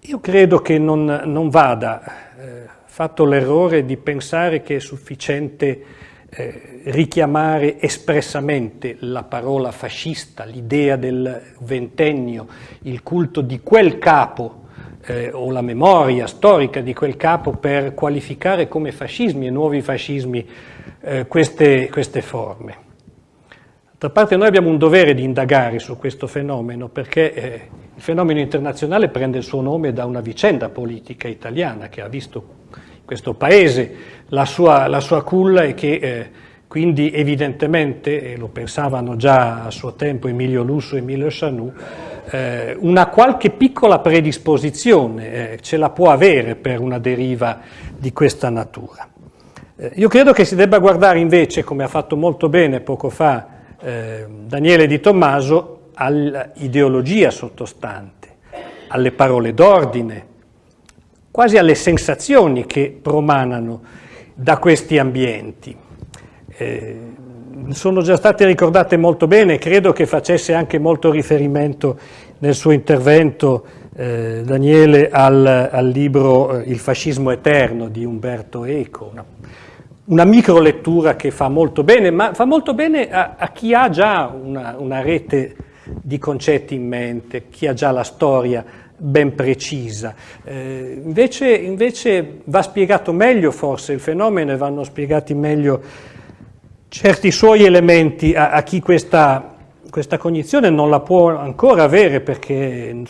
Io credo che non, non vada eh, fatto l'errore di pensare che è sufficiente eh, richiamare espressamente la parola fascista, l'idea del ventennio, il culto di quel capo eh, o la memoria storica di quel capo per qualificare come fascismi e nuovi fascismi eh, queste, queste forme. D'altra parte noi abbiamo un dovere di indagare su questo fenomeno perché eh, il fenomeno internazionale prende il suo nome da una vicenda politica italiana che ha visto questo paese la sua, la sua culla e che eh, quindi evidentemente, e lo pensavano già a suo tempo Emilio Lusso e Emilio Chanù, eh, una qualche piccola predisposizione eh, ce la può avere per una deriva di questa natura. Eh, io credo che si debba guardare invece, come ha fatto molto bene poco fa eh, Daniele Di Tommaso, all'ideologia sottostante, alle parole d'ordine, quasi alle sensazioni che promanano da questi ambienti. Eh, sono già state ricordate molto bene, credo che facesse anche molto riferimento nel suo intervento eh, Daniele al, al libro eh, Il fascismo eterno di Umberto Eco, una, una micro lettura che fa molto bene, ma fa molto bene a, a chi ha già una, una rete di concetti in mente, chi ha già la storia ben precisa. Eh, invece, invece, va spiegato meglio forse il fenomeno e vanno spiegati meglio certi suoi elementi a, a chi questa, questa, cognizione non la può ancora avere perché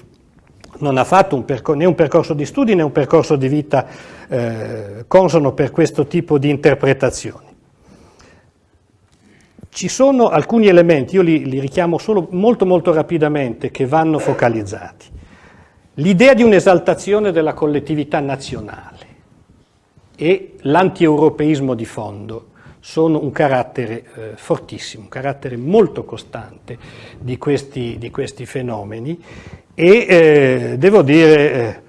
non ha fatto un né un percorso di studi né un percorso di vita eh, consono per questo tipo di interpretazioni. Ci sono alcuni elementi, io li, li richiamo solo molto molto rapidamente, che vanno focalizzati. L'idea di un'esaltazione della collettività nazionale e l'antieuropeismo di fondo sono un carattere eh, fortissimo, un carattere molto costante di questi, di questi fenomeni e eh, devo dire eh,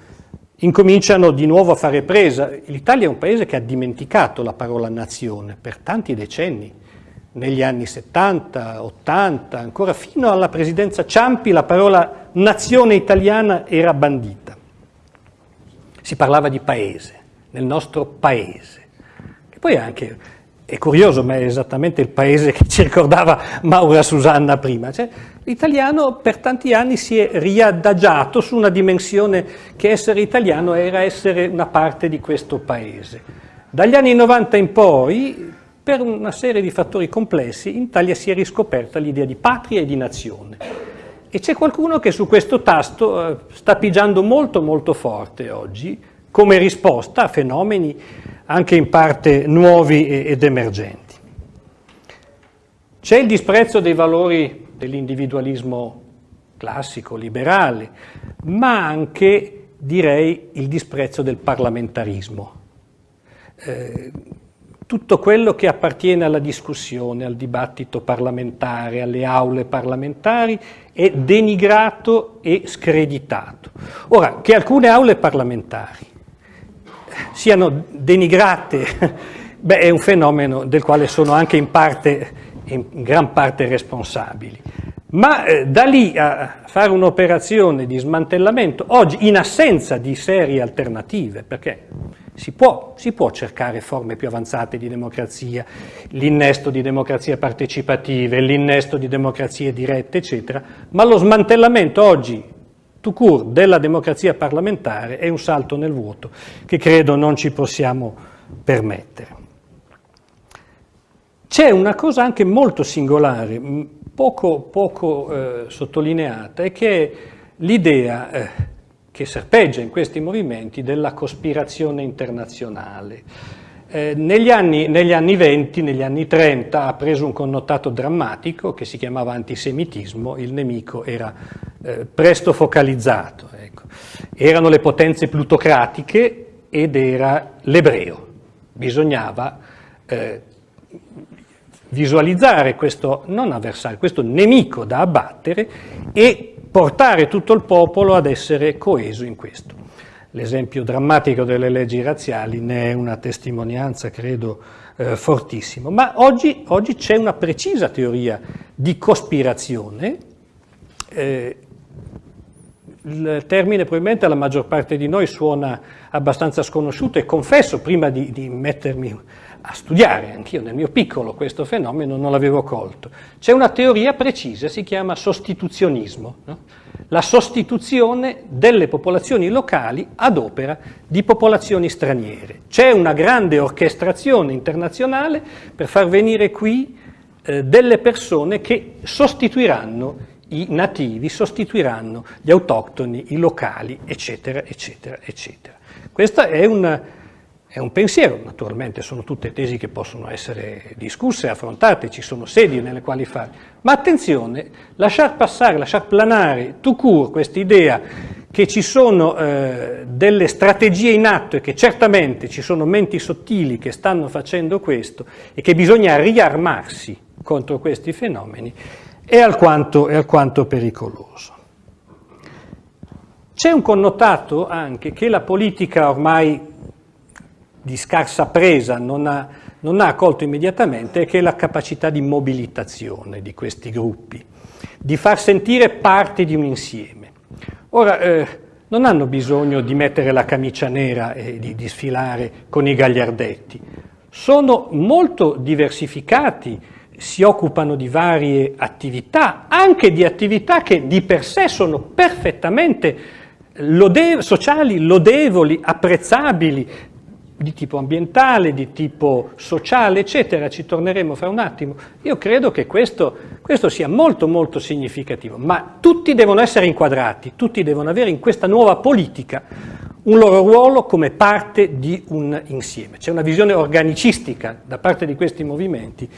incominciano di nuovo a fare presa. L'Italia è un paese che ha dimenticato la parola nazione per tanti decenni, negli anni 70, 80, ancora fino alla presidenza Ciampi la parola nazione italiana era bandita. Si parlava di paese, nel nostro paese, che poi anche è curioso, ma è esattamente il paese che ci ricordava Maura Susanna prima. Cioè, l'italiano per tanti anni si è riadagiato su una dimensione che essere italiano era essere una parte di questo paese. Dagli anni 90 in poi, per una serie di fattori complessi, in Italia si è riscoperta l'idea di patria e di nazione. E c'è qualcuno che su questo tasto eh, sta pigiando molto molto forte oggi, come risposta a fenomeni anche in parte nuovi ed emergenti. C'è il disprezzo dei valori dell'individualismo classico, liberale, ma anche, direi, il disprezzo del parlamentarismo. Eh, tutto quello che appartiene alla discussione, al dibattito parlamentare, alle aule parlamentari, è denigrato e screditato. Ora, che alcune aule parlamentari siano denigrate, beh, è un fenomeno del quale sono anche in, parte, in gran parte responsabili. Ma eh, da lì a fare un'operazione di smantellamento, oggi in assenza di serie alternative, perché si può, si può cercare forme più avanzate di democrazia, l'innesto di democrazie partecipative, l'innesto di democrazie dirette, eccetera, ma lo smantellamento oggi tout court della democrazia parlamentare è un salto nel vuoto che credo non ci possiamo permettere. C'è una cosa anche molto singolare, poco, poco eh, sottolineata, e che è l'idea eh, che serpeggia in questi movimenti della cospirazione internazionale. Eh, negli, anni, negli, anni, 20, negli anni 30 ha preso un connotato drammatico che si chiamava antisemitismo, il nemico era eh, presto focalizzato. Ecco. Erano le potenze plutocratiche ed era l'ebreo. Bisognava eh, visualizzare questo, non avversario, questo nemico da abbattere e portare tutto il popolo ad essere coeso in questo. L'esempio drammatico delle leggi razziali ne è una testimonianza, credo, eh, fortissima. Ma oggi, oggi c'è una precisa teoria di cospirazione. Eh, il termine probabilmente alla maggior parte di noi suona abbastanza sconosciuto e confesso, prima di, di mettermi a studiare, anch'io nel mio piccolo questo fenomeno non l'avevo colto. C'è una teoria precisa, si chiama sostituzionismo. No? la sostituzione delle popolazioni locali ad opera di popolazioni straniere. C'è una grande orchestrazione internazionale per far venire qui eh, delle persone che sostituiranno i nativi, sostituiranno gli autoctoni, i locali, eccetera, eccetera, eccetera. Questo è un è un pensiero, naturalmente sono tutte tesi che possono essere discusse, affrontate, ci sono sedi nelle quali fare, ma attenzione, lasciar passare, lasciar planare tout court questa idea che ci sono eh, delle strategie in atto e che certamente ci sono menti sottili che stanno facendo questo e che bisogna riarmarsi contro questi fenomeni, è alquanto, è alquanto pericoloso. C'è un connotato anche che la politica ormai di scarsa presa non ha, non ha accolto immediatamente, che è la capacità di mobilitazione di questi gruppi, di far sentire parte di un insieme. Ora, eh, non hanno bisogno di mettere la camicia nera e di, di sfilare con i gagliardetti, sono molto diversificati, si occupano di varie attività, anche di attività che di per sé sono perfettamente lode sociali, lodevoli, apprezzabili, di tipo ambientale, di tipo sociale, eccetera, ci torneremo fra un attimo. Io credo che questo, questo, sia molto molto significativo, ma tutti devono essere inquadrati, tutti devono avere in questa nuova politica un loro ruolo come parte di un insieme. C'è una visione organicistica da parte di questi movimenti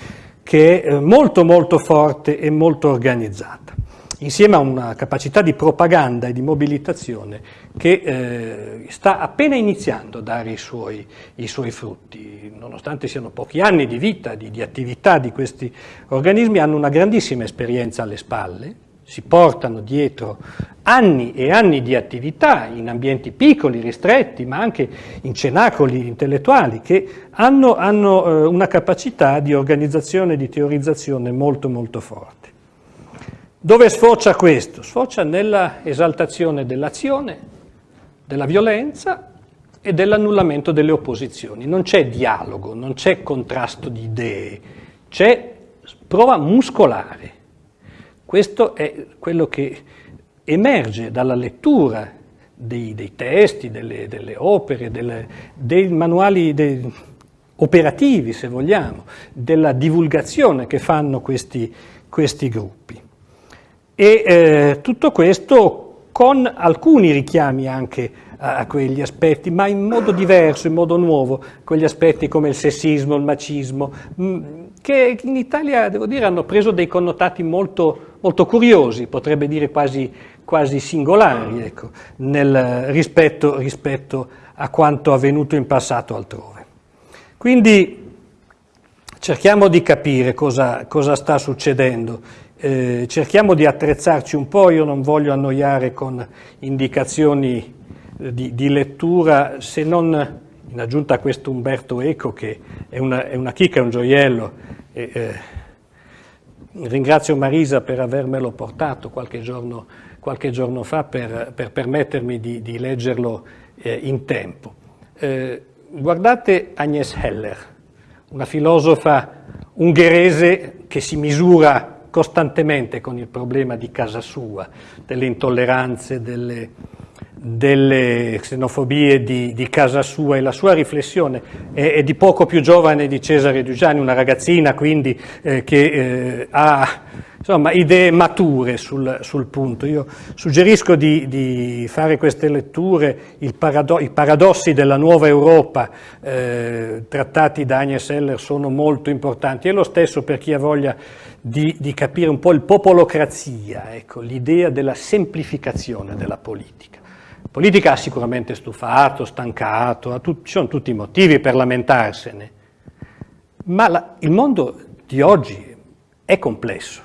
che è molto molto forte e molto organizzata. Insieme a una capacità di propaganda e di mobilitazione che eh, sta appena iniziando a dare i suoi, i suoi, frutti. Nonostante siano pochi anni di vita, di, di attività di questi organismi, hanno una grandissima esperienza alle spalle, si portano dietro anni e anni di attività in ambienti piccoli, ristretti, ma anche in cenacoli intellettuali che hanno, hanno eh, una capacità di organizzazione e di teorizzazione molto molto forte. Dove sfocia questo? Sfocia nella esaltazione dell'azione, della violenza e dell'annullamento delle opposizioni. Non c'è dialogo, non c'è contrasto di idee, c'è prova muscolare questo è quello che emerge dalla lettura dei, dei testi, delle, delle opere, delle, dei manuali dei, operativi, se vogliamo, della divulgazione che fanno questi, questi gruppi. E eh, tutto questo con alcuni richiami anche a quegli aspetti, ma in modo diverso, in modo nuovo, quegli aspetti come il sessismo, il macismo, mm, che in Italia, devo dire, hanno preso dei connotati molto, molto curiosi, potrebbe dire quasi, quasi singolari, ecco, nel, rispetto, rispetto a quanto avvenuto in passato altrove. Quindi cerchiamo di capire cosa, cosa sta succedendo, eh, cerchiamo di attrezzarci un po', io non voglio annoiare con indicazioni di, di, lettura, se non in aggiunta a questo Umberto Eco, che è una, è una chicca, è un gioiello. E, eh, ringrazio Marisa per avermelo portato qualche giorno, qualche giorno fa per, per, permettermi di, di leggerlo eh, in tempo. Eh, guardate Agnes Heller, una filosofa ungherese che si misura costantemente con il problema di casa sua, delle intolleranze, delle, delle xenofobie di, di, casa sua e la sua riflessione è, è, di poco più giovane di Cesare Dugiani, una ragazzina quindi eh, che eh, ha insomma, idee mature sul, sul, punto. Io suggerisco di, di fare queste letture, parado i paradossi della nuova Europa eh, trattati da Agnes Heller sono molto importanti e lo stesso per chi ha voglia di, di capire un po' il popolocrazia, ecco, l'idea della semplificazione della politica. La politica ha sicuramente stufato, stancato, ci sono tutti i motivi per lamentarsene, ma la, il mondo di oggi è complesso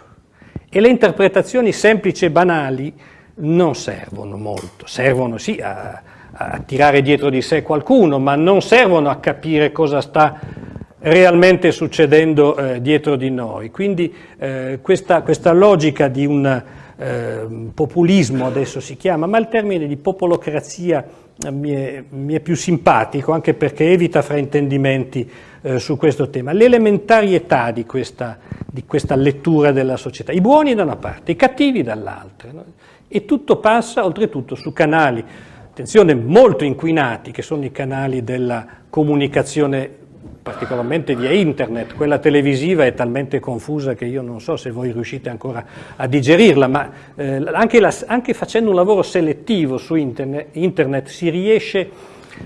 e le interpretazioni semplici e banali non servono molto, servono sì a, a tirare dietro di sé qualcuno, ma non servono a capire cosa sta realmente succedendo eh, dietro di noi. Quindi eh, questa, questa, logica di un eh, populismo, adesso si chiama, ma il termine di popolocrazia eh, mi è, mi è, più simpatico anche perché evita fraintendimenti eh, su questo tema. L'elementarietà di questa, di questa, lettura della società, i buoni da una parte, i cattivi dall'altra, no? e tutto passa oltretutto su canali, attenzione, molto inquinati, che sono i canali della comunicazione particolarmente via internet, quella televisiva è talmente confusa che io non so se voi riuscite ancora a digerirla, ma eh, anche, la, anche, facendo un lavoro selettivo su internet, internet si riesce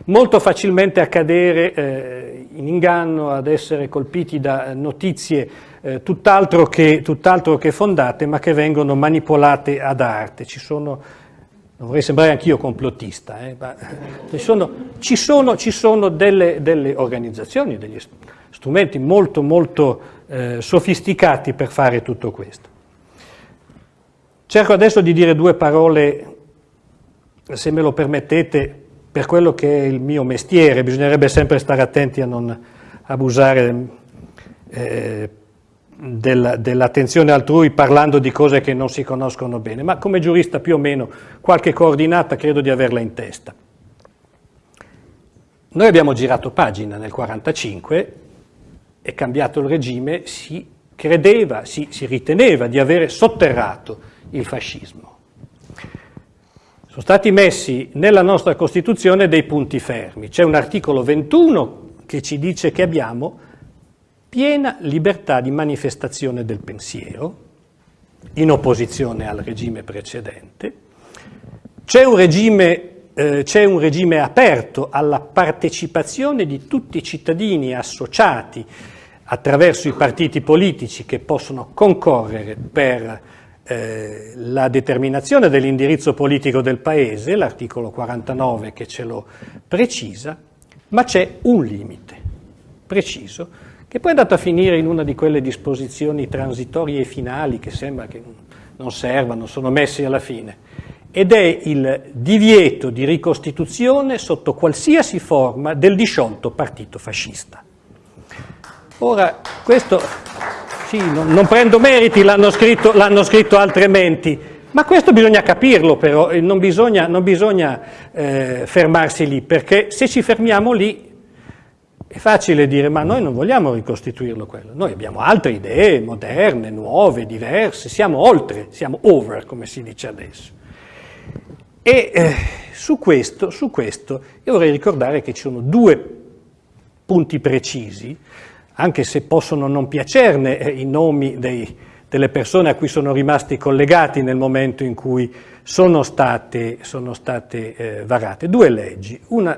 molto facilmente a cadere eh, in inganno, ad essere colpiti da notizie eh, tutt'altro che, tutt'altro che fondate, ma che vengono manipolate ad arte. Ci sono non vorrei sembrare anch'io complottista, eh, ma ci sono, ci sono, ci sono delle, delle, organizzazioni, degli strumenti molto, molto eh, sofisticati per fare tutto questo. Cerco adesso di dire due parole, se me lo permettete, per quello che è il mio mestiere, bisognerebbe sempre stare attenti a non abusare eh, del, dell'attenzione altrui parlando di cose che non si conoscono bene, ma come giurista più o meno qualche coordinata credo di averla in testa. Noi abbiamo girato pagina nel 1945, è cambiato il regime, si credeva, si, si riteneva di avere sotterrato il fascismo. Sono stati messi nella nostra Costituzione dei punti fermi. C'è un articolo 21 che ci dice che abbiamo piena libertà di manifestazione del pensiero, in opposizione al regime precedente, c'è un regime, eh, un regime aperto alla partecipazione di tutti i cittadini associati attraverso i partiti politici che possono concorrere per eh, la determinazione dell'indirizzo politico del Paese, l'articolo 49 che ce lo precisa, ma c'è un limite preciso che poi è andato a finire in una di quelle disposizioni transitorie e finali che sembra che non servano, sono messi alla fine, ed è il divieto di ricostituzione sotto qualsiasi forma del disciolto partito fascista. Ora, questo, sì, non, non prendo meriti, l'hanno scritto, scritto altre menti, ma questo bisogna capirlo però, non bisogna, non bisogna eh, fermarsi lì, perché se ci fermiamo lì è facile dire ma noi non vogliamo ricostituirlo quello, noi abbiamo altre idee moderne, nuove, diverse, siamo oltre, siamo over come si dice adesso. E eh, su, questo, su questo io vorrei ricordare che ci sono due punti precisi, anche se possono non piacerne eh, i nomi dei, delle persone a cui sono rimasti collegati nel momento in cui sono state, sono state eh, varate, due leggi. Una,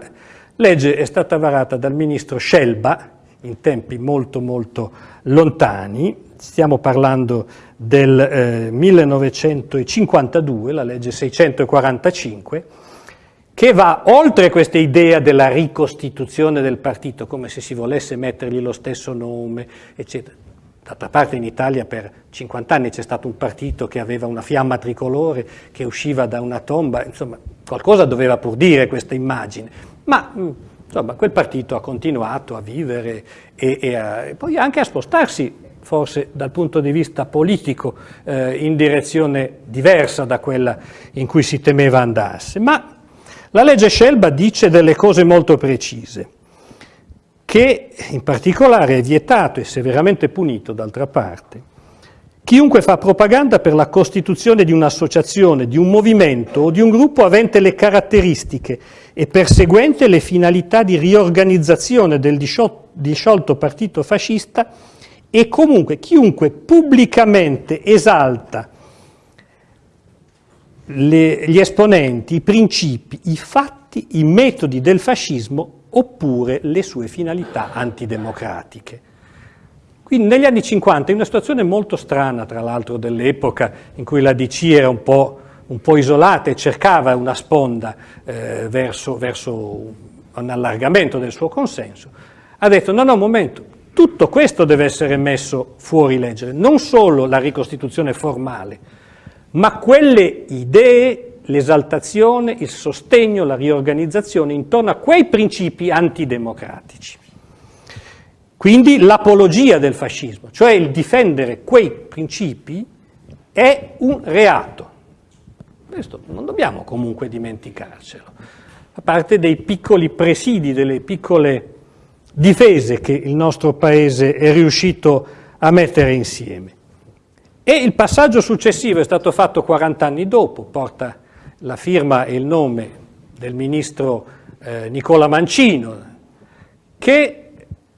legge è stata varata dal ministro Scelba in tempi molto molto lontani, stiamo parlando del eh, 1952, la legge 645, che va oltre questa idea della ricostituzione del partito, come se si volesse mettergli lo stesso nome, eccetera. D'altra parte in Italia per 50 anni c'è stato un partito che aveva una fiamma tricolore che usciva da una tomba, insomma qualcosa doveva pur dire questa immagine. Ma mm, insomma, quel partito ha continuato a vivere e, e, a, e, poi anche a spostarsi, forse dal punto di vista politico, eh, in direzione diversa da quella in cui si temeva andasse. Ma la legge Scelba dice delle cose molto precise, che in particolare è vietato e severamente punito, d'altra parte, Chiunque fa propaganda per la costituzione di un'associazione, di un movimento o di un gruppo avente le caratteristiche e perseguente le finalità di riorganizzazione del disciolto partito fascista e comunque chiunque pubblicamente esalta le, gli esponenti, i principi, i fatti, i metodi del fascismo oppure le sue finalità antidemocratiche. Quindi negli anni 50, in una situazione molto strana, tra l'altro, dell'epoca in cui la DC era un po', un po isolata e cercava una sponda eh, verso, verso un allargamento del suo consenso, ha detto no, no, momento, tutto questo deve essere messo fuori legge, non solo la ricostituzione formale, ma quelle idee, l'esaltazione, il sostegno, la riorganizzazione intorno a quei principi antidemocratici. Quindi l'apologia del fascismo, cioè il difendere quei principi, è un reato. Questo non dobbiamo comunque dimenticarcelo. A parte dei piccoli presidi, delle piccole difese che il nostro Paese è riuscito a mettere insieme. E il passaggio successivo è stato fatto 40 anni dopo, porta la firma e il nome del ministro eh, Nicola Mancino, che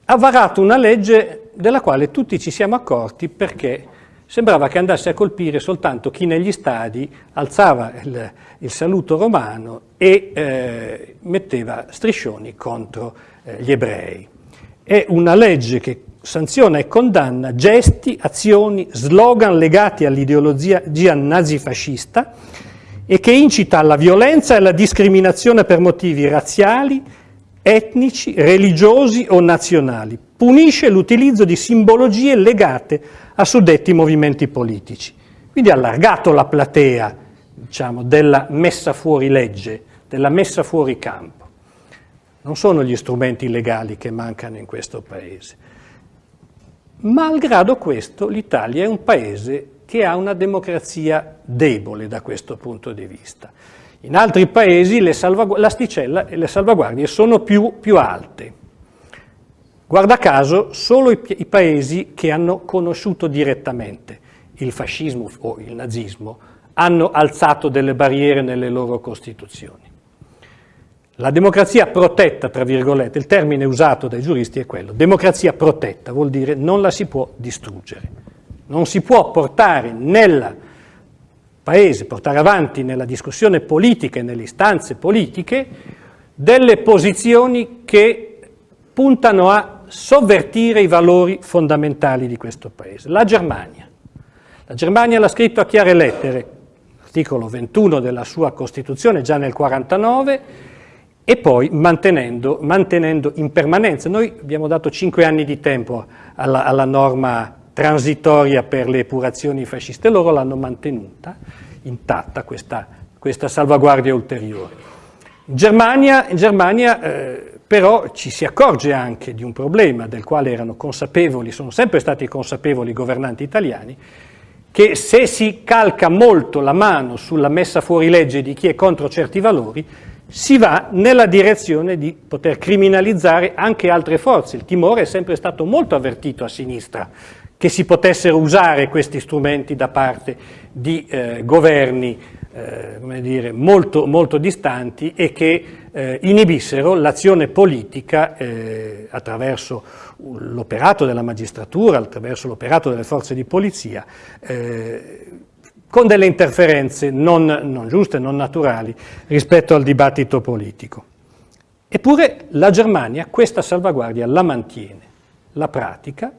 ha varato una legge della quale tutti ci siamo accorti perché sembrava che andasse a colpire soltanto chi negli stadi alzava il, il saluto romano e eh, metteva striscioni contro eh, gli ebrei. È una legge che sanziona e condanna gesti, azioni, slogan legati all'ideologia nazifascista e che incita alla violenza e alla discriminazione per motivi razziali, etnici, religiosi o nazionali. Punisce l'utilizzo di simbologie legate a suddetti movimenti politici. Quindi ha allargato la platea diciamo, della messa fuori legge, della messa fuori campo. Non sono gli strumenti legali che mancano in questo Paese. Malgrado questo, l'Italia è un Paese che ha una democrazia debole da questo punto di vista. In altri paesi l'asticella e le salvaguardie sono più, più, alte. Guarda caso, solo i, i paesi che hanno conosciuto direttamente il fascismo o il nazismo hanno alzato delle barriere nelle loro costituzioni. La democrazia protetta, tra virgolette, il termine usato dai giuristi è quello, democrazia protetta vuol dire non la si può distruggere, non si può portare nella Paese, portare avanti nella discussione politica e nelle istanze politiche delle posizioni che puntano a sovvertire i valori fondamentali di questo Paese. La Germania. La Germania l'ha scritto a chiare lettere, articolo 21 della sua Costituzione già nel 49 e poi mantenendo, mantenendo in permanenza. Noi abbiamo dato cinque anni di tempo alla, alla norma transitoria per le epurazioni fasciste, loro l'hanno mantenuta intatta questa, questa, salvaguardia ulteriore. In Germania, in Germania eh, però ci si accorge anche di un problema del quale erano consapevoli, sono sempre stati consapevoli i governanti italiani, che se si calca molto la mano sulla messa fuori legge di chi è contro certi valori, si va nella direzione di poter criminalizzare anche altre forze. Il timore è sempre stato molto avvertito a sinistra che si potessero usare questi strumenti da parte di eh, governi eh, dire, molto, molto, distanti e che eh, inibissero l'azione politica eh, attraverso l'operato della magistratura, attraverso l'operato delle forze di polizia, eh, con delle interferenze non, non giuste, non naturali rispetto al dibattito politico. Eppure la Germania questa salvaguardia la mantiene, la pratica,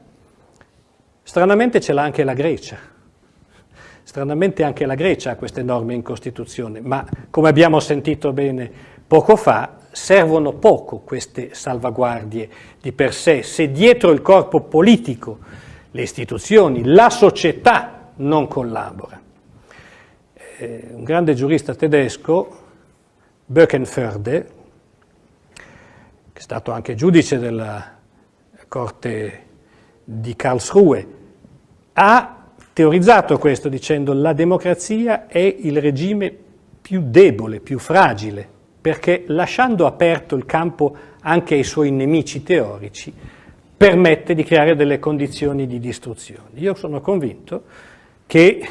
stranamente ce l'ha anche la Grecia. Stranamente anche la Grecia ha queste norme in Costituzione, ma come abbiamo sentito bene poco fa, servono poco queste salvaguardie di per sé se dietro il corpo politico, le istituzioni, la società non collabora. Eh, un grande giurista tedesco, Böckenförde, che è stato anche giudice della Corte di Karlsruhe, ha teorizzato questo dicendo la democrazia è il regime più debole, più fragile, perché lasciando aperto il campo anche ai suoi nemici teorici, permette di creare delle condizioni di distruzione. Io sono convinto che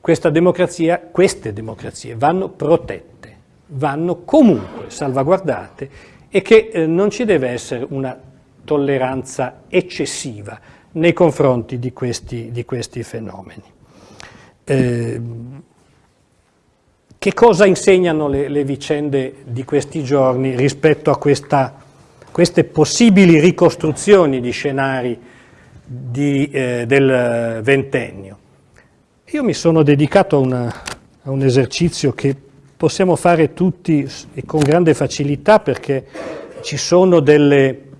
questa democrazia, queste democrazie vanno protette, vanno comunque salvaguardate e che eh, non ci deve essere una tolleranza eccessiva nei confronti di questi, di questi fenomeni. Eh, che cosa insegnano le, le, vicende di questi giorni rispetto a questa, queste possibili ricostruzioni di scenari di, eh, del ventennio? Io mi sono dedicato a, una, a un esercizio che possiamo fare tutti e con grande facilità perché ci sono delle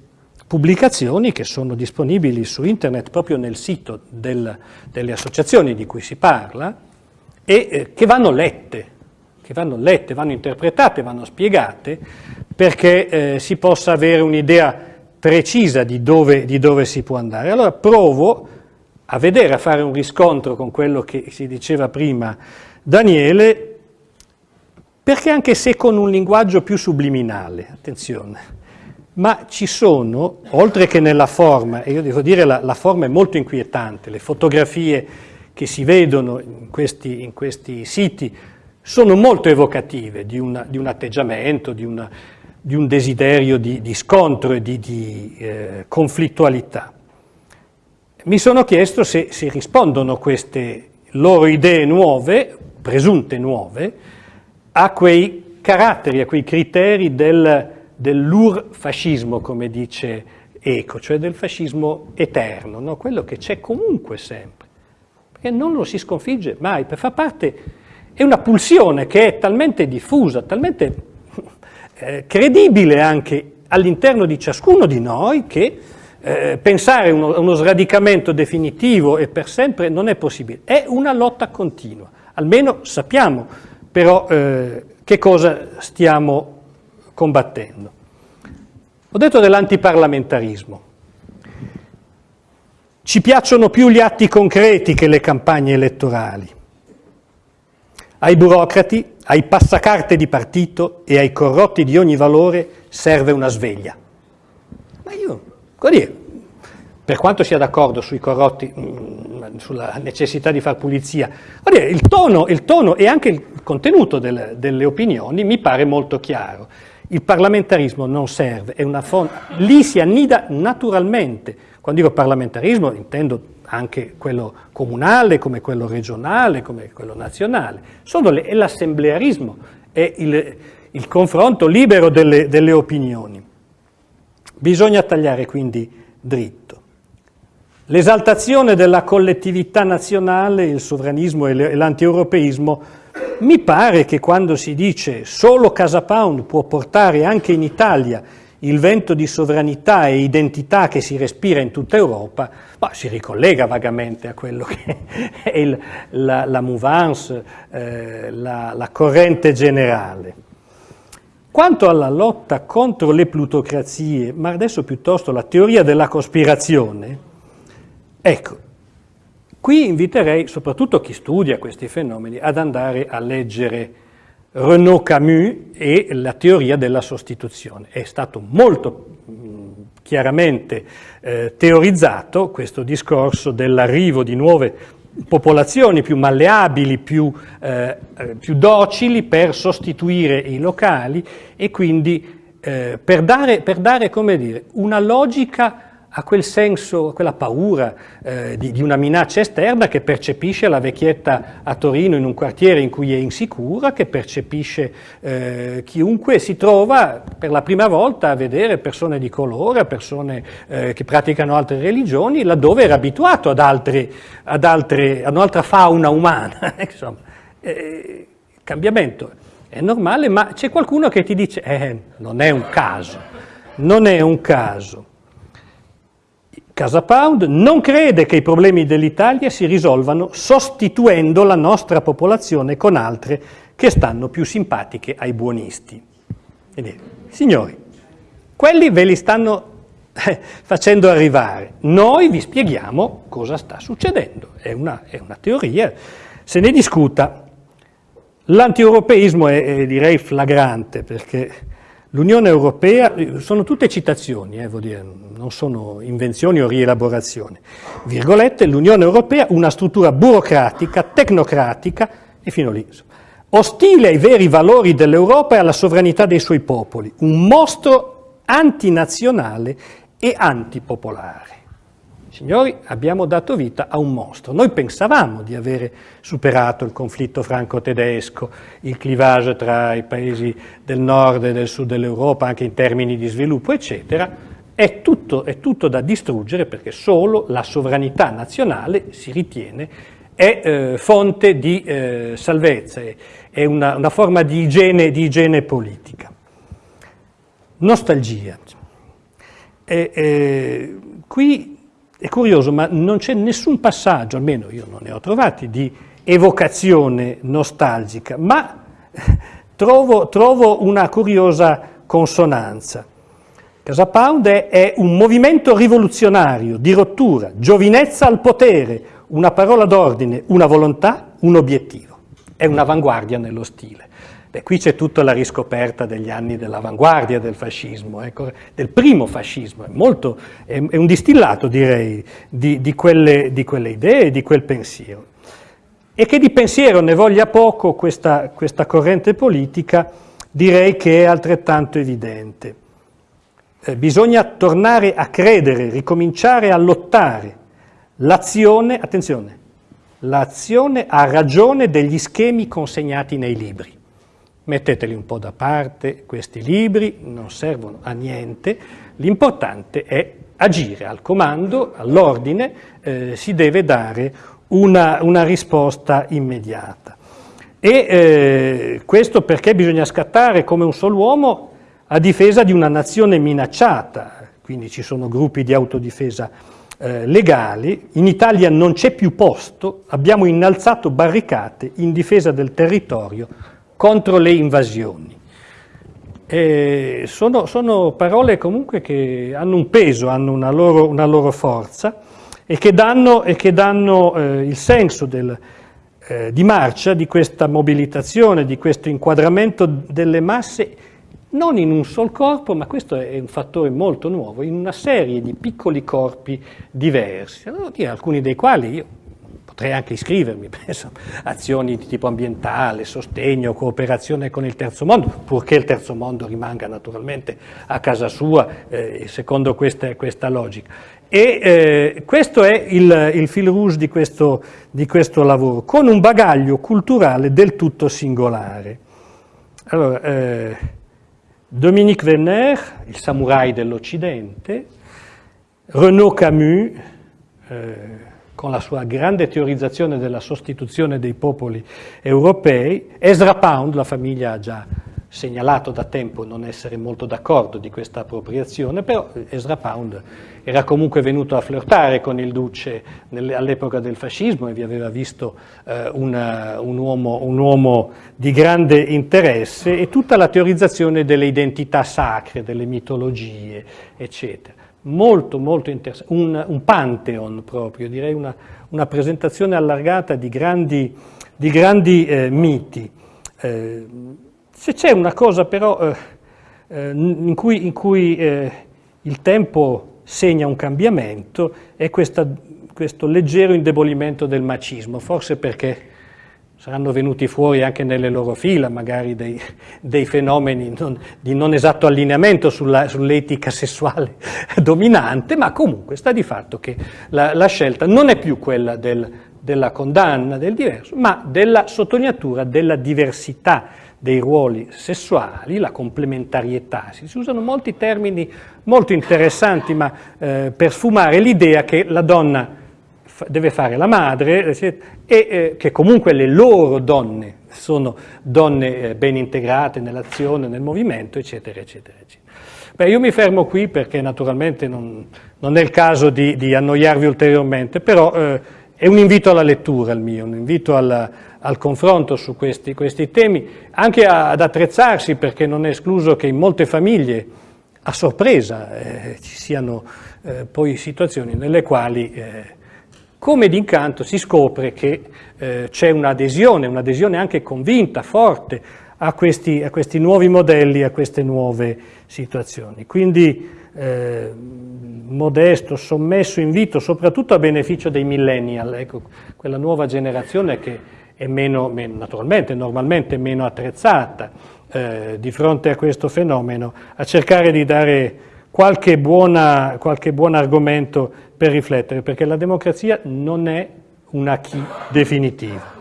pubblicazioni che sono disponibili su internet proprio nel sito del, delle associazioni di cui si parla e eh, che vanno lette, che vanno lette, vanno interpretate, vanno spiegate perché eh, si possa avere un'idea precisa di dove, di dove si può andare. Allora provo a vedere, a fare un riscontro con quello che si diceva prima Daniele, perché anche se con un linguaggio più subliminale, attenzione, ma ci sono, oltre che nella forma, e io devo dire la, la forma è molto inquietante, le fotografie che si vedono in questi, in questi siti sono molto evocative di, una, di un atteggiamento, di, una, di, un desiderio di, di scontro e di, eh, conflittualità. Mi sono chiesto se, se rispondono queste loro idee nuove, presunte nuove, a quei caratteri, a quei criteri del dell'ur-fascismo, come dice Eco, cioè del fascismo eterno, no? quello che c'è comunque sempre, perché non lo si sconfigge mai, per far parte, è una pulsione che è talmente diffusa, talmente eh, credibile anche all'interno di ciascuno di noi che eh, pensare a uno, uno, sradicamento definitivo e per sempre non è possibile, è una lotta continua, almeno sappiamo però eh, che cosa stiamo combattendo. Ho detto dell'antiparlamentarismo. Ci piacciono più gli atti concreti che le campagne elettorali. Ai burocrati, ai passacarte di partito e ai corrotti di ogni valore serve una sveglia. Ma io, dire, per quanto sia d'accordo sui corrotti, mm, sulla necessità di far pulizia, dire, il, tono, il, tono, e anche il contenuto delle, delle opinioni mi pare molto chiaro. Il parlamentarismo non serve, è una fonte, lì si annida naturalmente. Quando dico parlamentarismo intendo anche quello comunale, come quello regionale, come quello nazionale. Le, è l'assemblearismo, è il, il, confronto libero delle, delle opinioni. Bisogna tagliare quindi dritto. L'esaltazione della collettività nazionale, il sovranismo e l'antieuropeismo, mi pare che quando si dice solo Casa Pound può portare anche in Italia il vento di sovranità e identità che si respira in tutta Europa, ma si ricollega vagamente a quello che è il, la, la mouvance, eh, la, la corrente generale. Quanto alla lotta contro le plutocrazie, ma adesso piuttosto la teoria della cospirazione, ecco, qui inviterei soprattutto chi studia questi fenomeni ad andare a leggere Renaud Camus e la teoria della sostituzione. È stato molto chiaramente eh, teorizzato questo discorso dell'arrivo di nuove popolazioni più malleabili, più, eh, eh, più, docili per sostituire i locali e quindi eh, per dare, per dare dire, una logica a quel senso, a quella paura eh, di, di, una minaccia esterna che percepisce la vecchietta a Torino in un quartiere in cui è insicura, che percepisce eh, chiunque si trova per la prima volta a vedere persone di colore, persone eh, che praticano altre religioni, laddove era abituato ad, altre, ad, altre, ad un'altra fauna umana. Insomma, eh, cambiamento è normale, ma c'è qualcuno che ti dice, eh, non è un caso, non è un caso. Casa Pound non crede che i problemi dell'Italia si risolvano sostituendo la nostra popolazione con altre che stanno più simpatiche ai buonisti. Signori, quelli ve li stanno eh, facendo arrivare. Noi vi spieghiamo cosa sta succedendo. È una, è una teoria, se ne discuta. L'antieuropeismo è, è direi flagrante perché L'Unione Europea, sono tutte citazioni, eh, dire, non sono invenzioni o rielaborazioni, virgolette, l'Unione Europea una struttura burocratica, tecnocratica e fino lì. Ostile ai veri valori dell'Europa e alla sovranità dei suoi popoli, un mostro antinazionale e antipopolare. Signori, abbiamo dato vita a un mostro. Noi pensavamo di avere superato il conflitto franco-tedesco, il clivage tra i paesi del nord e del sud dell'Europa, anche in termini di sviluppo, eccetera. È tutto, è tutto da distruggere perché solo la sovranità nazionale, si ritiene, è eh, fonte di eh, salvezza, è una, una forma di igiene, di igiene, politica. Nostalgia. E, eh, qui è curioso, ma non c'è nessun passaggio, almeno io non ne ho trovati, di evocazione nostalgica, ma trovo, trovo una curiosa consonanza. Casa Pound è, un movimento rivoluzionario, di rottura, giovinezza al potere, una parola d'ordine, una volontà, un obiettivo. È un'avanguardia nello stile. Beh, qui c'è tutta la riscoperta degli anni dell'avanguardia del fascismo, ecco, del primo fascismo, è, molto, è, è un distillato direi di, di, quelle, di, quelle, idee, di quel pensiero. E che di pensiero ne voglia poco questa, questa corrente politica direi che è altrettanto evidente. Eh, bisogna tornare a credere, ricominciare a lottare. L'azione, attenzione, l'azione ha ragione degli schemi consegnati nei libri metteteli un po' da parte, questi libri non servono a niente, l'importante è agire al comando, all'ordine, eh, si deve dare una, una risposta immediata. E eh, questo perché bisogna scattare come un solo uomo a difesa di una nazione minacciata, quindi ci sono gruppi di autodifesa eh, legali, in Italia non c'è più posto, abbiamo innalzato barricate in difesa del territorio contro le invasioni. Eh, sono, sono, parole comunque che hanno un peso, hanno una loro, una loro forza e che danno, e che danno eh, il senso del, eh, di marcia di questa mobilitazione, di questo inquadramento delle masse non in un sol corpo, ma questo è un fattore molto nuovo, in una serie di piccoli corpi diversi, alcuni dei quali io potrei anche iscrivermi, penso, azioni di tipo ambientale, sostegno, cooperazione con il terzo mondo, purché il terzo mondo rimanga naturalmente a casa sua, eh, secondo questa, questa, logica. E eh, questo è il, il fil rouge di questo, di questo, lavoro, con un bagaglio culturale del tutto singolare. Allora, eh, Dominique Werner, il samurai dell'Occidente, Renaud Camus, eh, con la sua grande teorizzazione della sostituzione dei popoli europei. Ezra Pound, la famiglia ha già segnalato da tempo non essere molto d'accordo di questa appropriazione, però Ezra Pound era comunque venuto a flirtare con il duce all'epoca del fascismo e vi aveva visto eh, una, un, uomo, un, uomo, di grande interesse e tutta la teorizzazione delle identità sacre, delle mitologie, eccetera. Molto, molto interessante, un, un, pantheon proprio, direi una, una presentazione allargata di grandi, di grandi eh, miti. Eh, se c'è una cosa però eh, eh, in cui, in cui eh, il tempo segna un cambiamento è questa, questo leggero indebolimento del macismo, forse perché saranno venuti fuori anche nelle loro fila magari dei, dei fenomeni non, di non esatto allineamento sull'etica sessuale dominante, ma comunque sta di fatto che la, la scelta non è più quella del, della condanna del diverso, ma della sottolineatura della diversità dei ruoli sessuali, la complementarietà, si usano molti termini molto interessanti ma eh, per sfumare l'idea che la donna deve fare la madre e eh, che comunque le loro donne sono donne eh, ben integrate nell'azione, nel movimento, eccetera, eccetera, eccetera. Beh, io mi fermo qui perché naturalmente non, non è il caso di, di annoiarvi ulteriormente, però eh, è un invito alla lettura il mio, un invito alla, al confronto su questi, questi temi, anche a, ad attrezzarsi perché non è escluso che in molte famiglie a sorpresa eh, ci siano eh, poi situazioni nelle quali eh, come d'incanto si scopre che eh, c'è un'adesione, un'adesione anche convinta, forte a questi, a questi, nuovi modelli, a queste nuove situazioni. Quindi eh, modesto, sommesso invito, soprattutto a beneficio dei millennial, ecco, quella nuova generazione che è meno, meno naturalmente, normalmente meno attrezzata eh, di fronte a questo fenomeno, a cercare di dare qualche, buona, qualche buon argomento per riflettere, perché la democrazia non è una chi definitiva,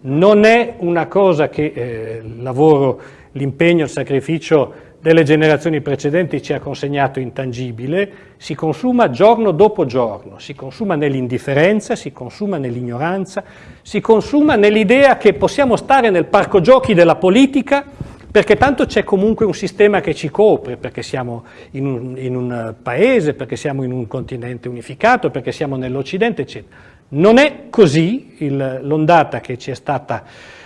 non è una cosa che eh, il lavoro, l'impegno, il sacrificio delle generazioni precedenti ci ha consegnato intangibile, si consuma giorno dopo giorno, si consuma nell'indifferenza, si consuma nell'ignoranza, si consuma nell'idea che possiamo stare nel parco giochi della politica perché tanto c'è comunque un sistema che ci copre, perché siamo in un, in un paese, perché siamo in un continente unificato, perché siamo nell'Occidente, eccetera. Non è così l'ondata che ci è stata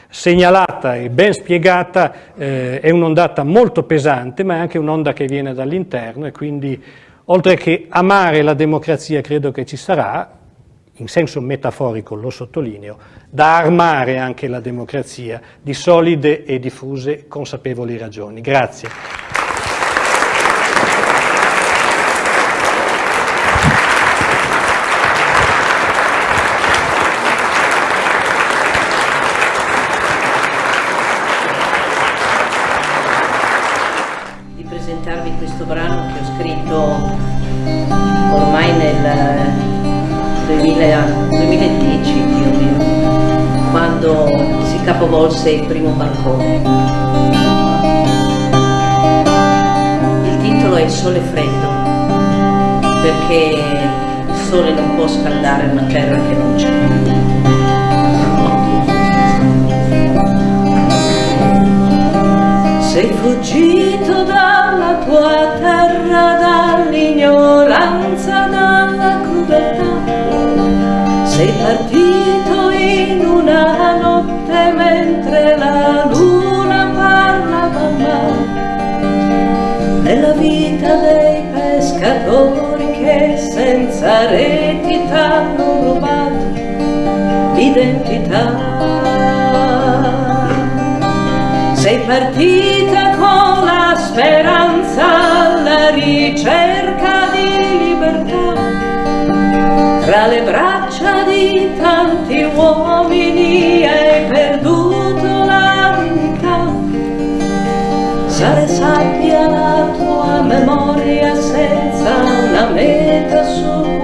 segnalata e ben spiegata, eh, è un'ondata molto pesante, ma è anche un'onda che viene dall'interno e quindi oltre che amare la democrazia credo che ci sarà, in senso metaforico lo sottolineo, da armare anche la democrazia di solide e diffuse consapevoli ragioni. Grazie. Capovolse il primo balcone. Il titolo è Il sole freddo, perché il sole non può scaldare una terra che non c'è. Sei fuggito dalla tua terra, senza reti t'hanno rubato l'identità sei partita con la speranza alla ricerca di libertà. Tra le braccia di tanti uomini hai perduto la dignità sale sabbia la memoria senza una meta su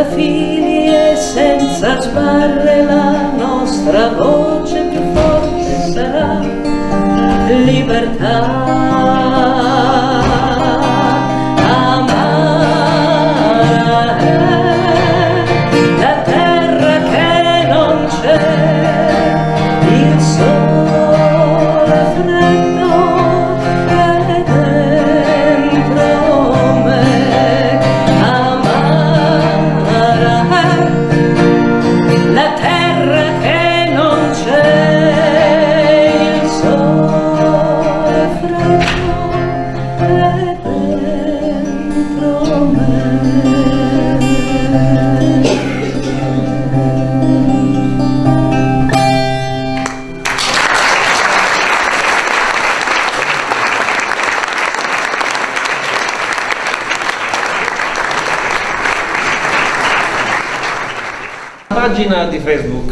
Senza e senza sbarre la nostra voce più forte sarà. Libertà.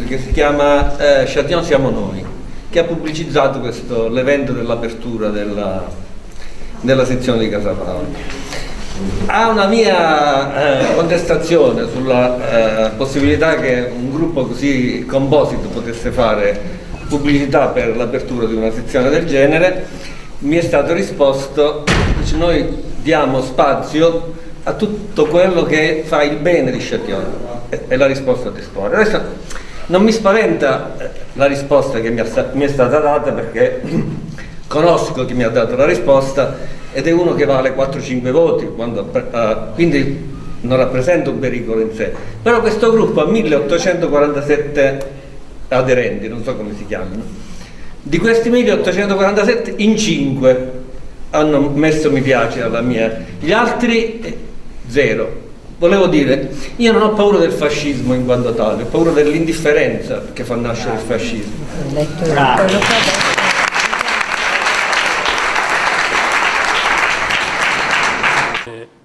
Che si chiama eh, Châtillon siamo noi, che ha pubblicizzato l'evento dell'apertura della, della sezione di Casa Paolo. Ha una mia eh, contestazione sulla eh, possibilità che un gruppo così composito potesse fare pubblicità per l'apertura di una sezione del genere. Mi è stato risposto, dice, noi diamo spazio a tutto quello che fa il bene di Châtillon. E- la risposta Spore. Adesso non mi spaventa eh, la risposta che mi è, stata data perché conosco chi mi ha dato la risposta ed è uno che vale 4-5 voti, quando, eh, quindi non rappresenta un pericolo in sé. Però questo gruppo ha 1847 aderenti, non so come si chiamano. Di questi 1847 in 5 hanno messo mi piace alla mia, gli altri eh, zero. Volevo dire, io non ho paura del fascismo in quanto tale, ho paura dell'indifferenza che fa nascere il fascismo.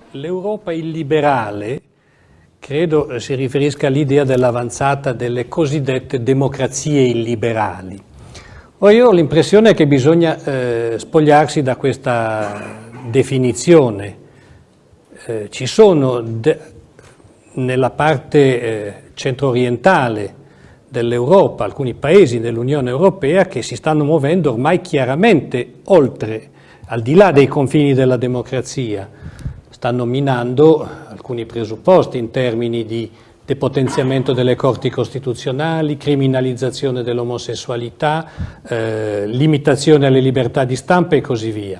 L'Europa illiberale credo eh, si riferisca all'idea dell'avanzata delle cosiddette democrazie illiberali. Ora io ho l'impressione che bisogna eh, spogliarsi da questa definizione. Eh, ci sono nella parte eh, centro-orientale dell'Europa alcuni paesi dell'Unione Europea che si stanno muovendo ormai chiaramente oltre, al di là dei confini della democrazia, stanno minando alcuni presupposti in termini di depotenziamento delle corti costituzionali, criminalizzazione dell'omosessualità, eh, limitazione alle libertà di stampa e così via.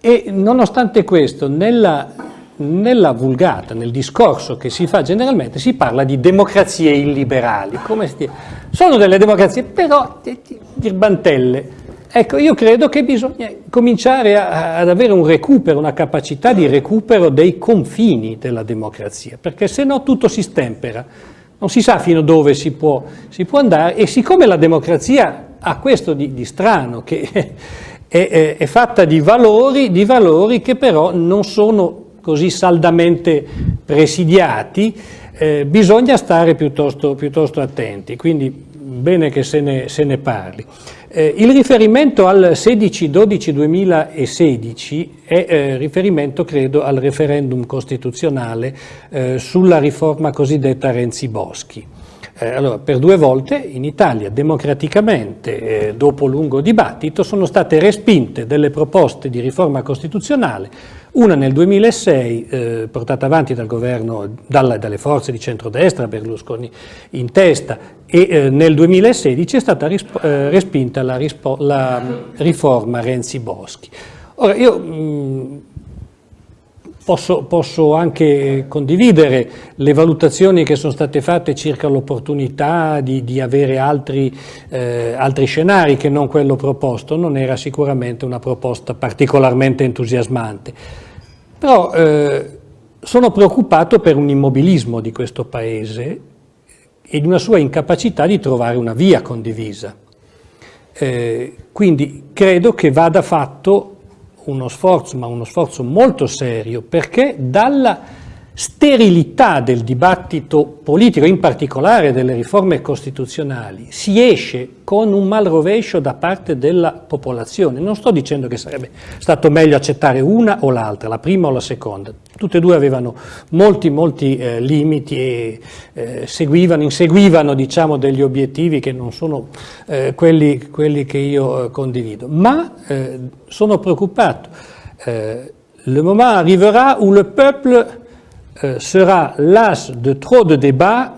E nonostante questo, nella, nella vulgata, nel discorso che si fa generalmente, si parla di democrazie illiberali. Sono delle democrazie, però birbantelle. Ecco, io credo che bisogna cominciare a- ad avere un recupero, una capacità di recupero dei confini della democrazia, perché se no tutto si stempera, non si sa fino dove si può, si può andare e siccome la democrazia ha questo di, di strano, che è, è- è fatta di valori, di valori che però non sono così saldamente presidiati, eh, bisogna stare piuttosto, piuttosto attenti, quindi bene che se ne, se ne parli. Eh, il riferimento al 16-12-2016 è eh, riferimento, credo, al referendum costituzionale eh, sulla riforma cosiddetta Renzi-Boschi. Eh, allora, per due volte in Italia, democraticamente, eh, dopo lungo dibattito, sono state respinte delle proposte di riforma costituzionale, una nel 2006 eh, portata avanti dal governo, dalla- dalle forze di centrodestra, Berlusconi in testa, e eh, nel 2016 è stata eh, respinta la, la mm, riforma Renzi-Boschi. Ora, io mh, Posso, posso anche condividere le valutazioni che sono state fatte circa l'opportunità di, di avere altri, eh, altri scenari che non quello proposto, non era sicuramente una proposta particolarmente entusiasmante. Però eh, sono preoccupato per un immobilismo di questo Paese e di una sua incapacità di trovare una via condivisa. Eh, quindi credo che vada fatto uno sforzo, ma uno sforzo molto serio, perché dalla sterilità del dibattito politico, in particolare delle riforme costituzionali, si esce con un mal rovescio da parte della popolazione. Non sto dicendo che sarebbe stato meglio accettare una o l'altra, la prima o la seconda. Tutte e due avevano molti, molti eh, limiti e eh, seguivano, inseguivano diciamo, degli obiettivi che non sono eh, quelli, quelli, che io eh, condivido. Ma eh, sono preoccupato. Eh, le moment arriverà où le peuple sera las de trop de débats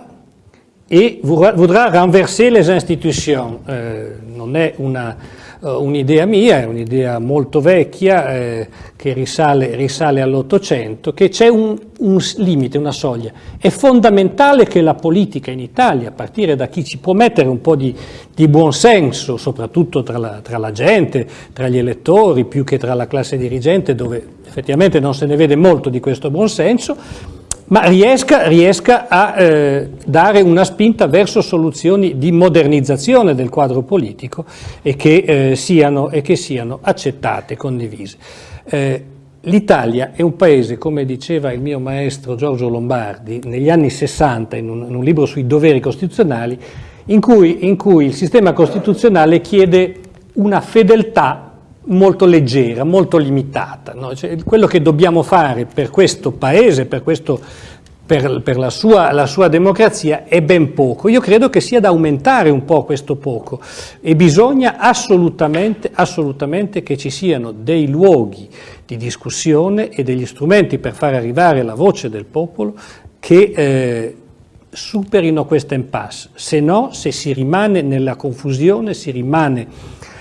e voudra renverser les institutions. Eh, non è un'idea mia, è un'idea molto vecchia eh, che risale, risale all'Ottocento, che c'è un, un, limite, una soglia. È fondamentale che la politica in Italia, a partire da chi ci può mettere un po' di, di buonsenso, soprattutto tra la, tra la gente, tra gli elettori, più che tra la classe dirigente, dove effettivamente non se ne vede molto di questo buonsenso, ma riesca, riesca a eh, dare una spinta verso soluzioni di modernizzazione del quadro politico e che, eh, siano, e che siano, accettate, condivise. Eh, L'Italia è un paese, come diceva il mio maestro Giorgio Lombardi negli anni 60 in un, in un libro sui doveri costituzionali, in cui, in cui il sistema costituzionale chiede una fedeltà molto leggera, molto limitata. No? Cioè, quello che dobbiamo fare per questo Paese, per, questo, per, per la, sua, la, sua, democrazia è ben poco. Io credo che sia da aumentare un po' questo poco e bisogna assolutamente, assolutamente che ci siano dei luoghi di discussione e degli strumenti per far arrivare la voce del popolo che eh, superino questa impasse. Se no, se si rimane nella confusione, si rimane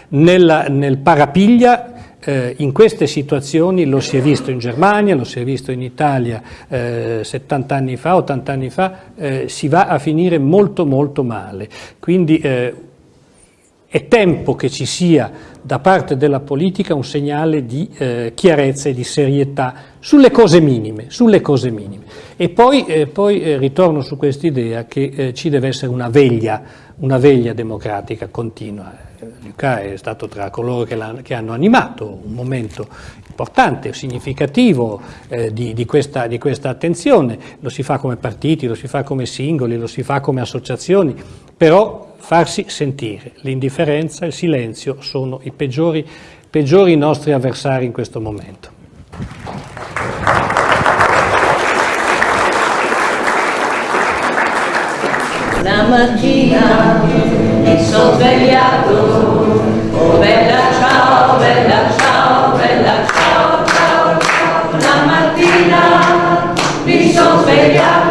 nella, nel parapiglia eh, in queste situazioni lo si è visto in Germania, lo si è visto in Italia eh, 70 anni fa, 80 anni fa, eh, si va a finire molto molto male. Quindi eh, è tempo che ci sia da parte della politica un segnale di eh, chiarezza e di serietà sulle cose minime, sulle cose minime. E poi, eh, poi ritorno su quest'idea che ci deve essere una veglia, una veglia democratica continua Luca è stato tra coloro che, che, hanno animato un momento importante, significativo eh, di, di, questa, di, questa, attenzione, lo si fa come partiti, lo si fa come singoli, lo si fa come associazioni, però farsi sentire, l'indifferenza, il silenzio sono i peggiori, peggiori nostri avversari in questo momento. La mattina mi sono svegliato, oh bella ciao, bella ciao, bella ciao, ciao. La mattina mi sono svegliato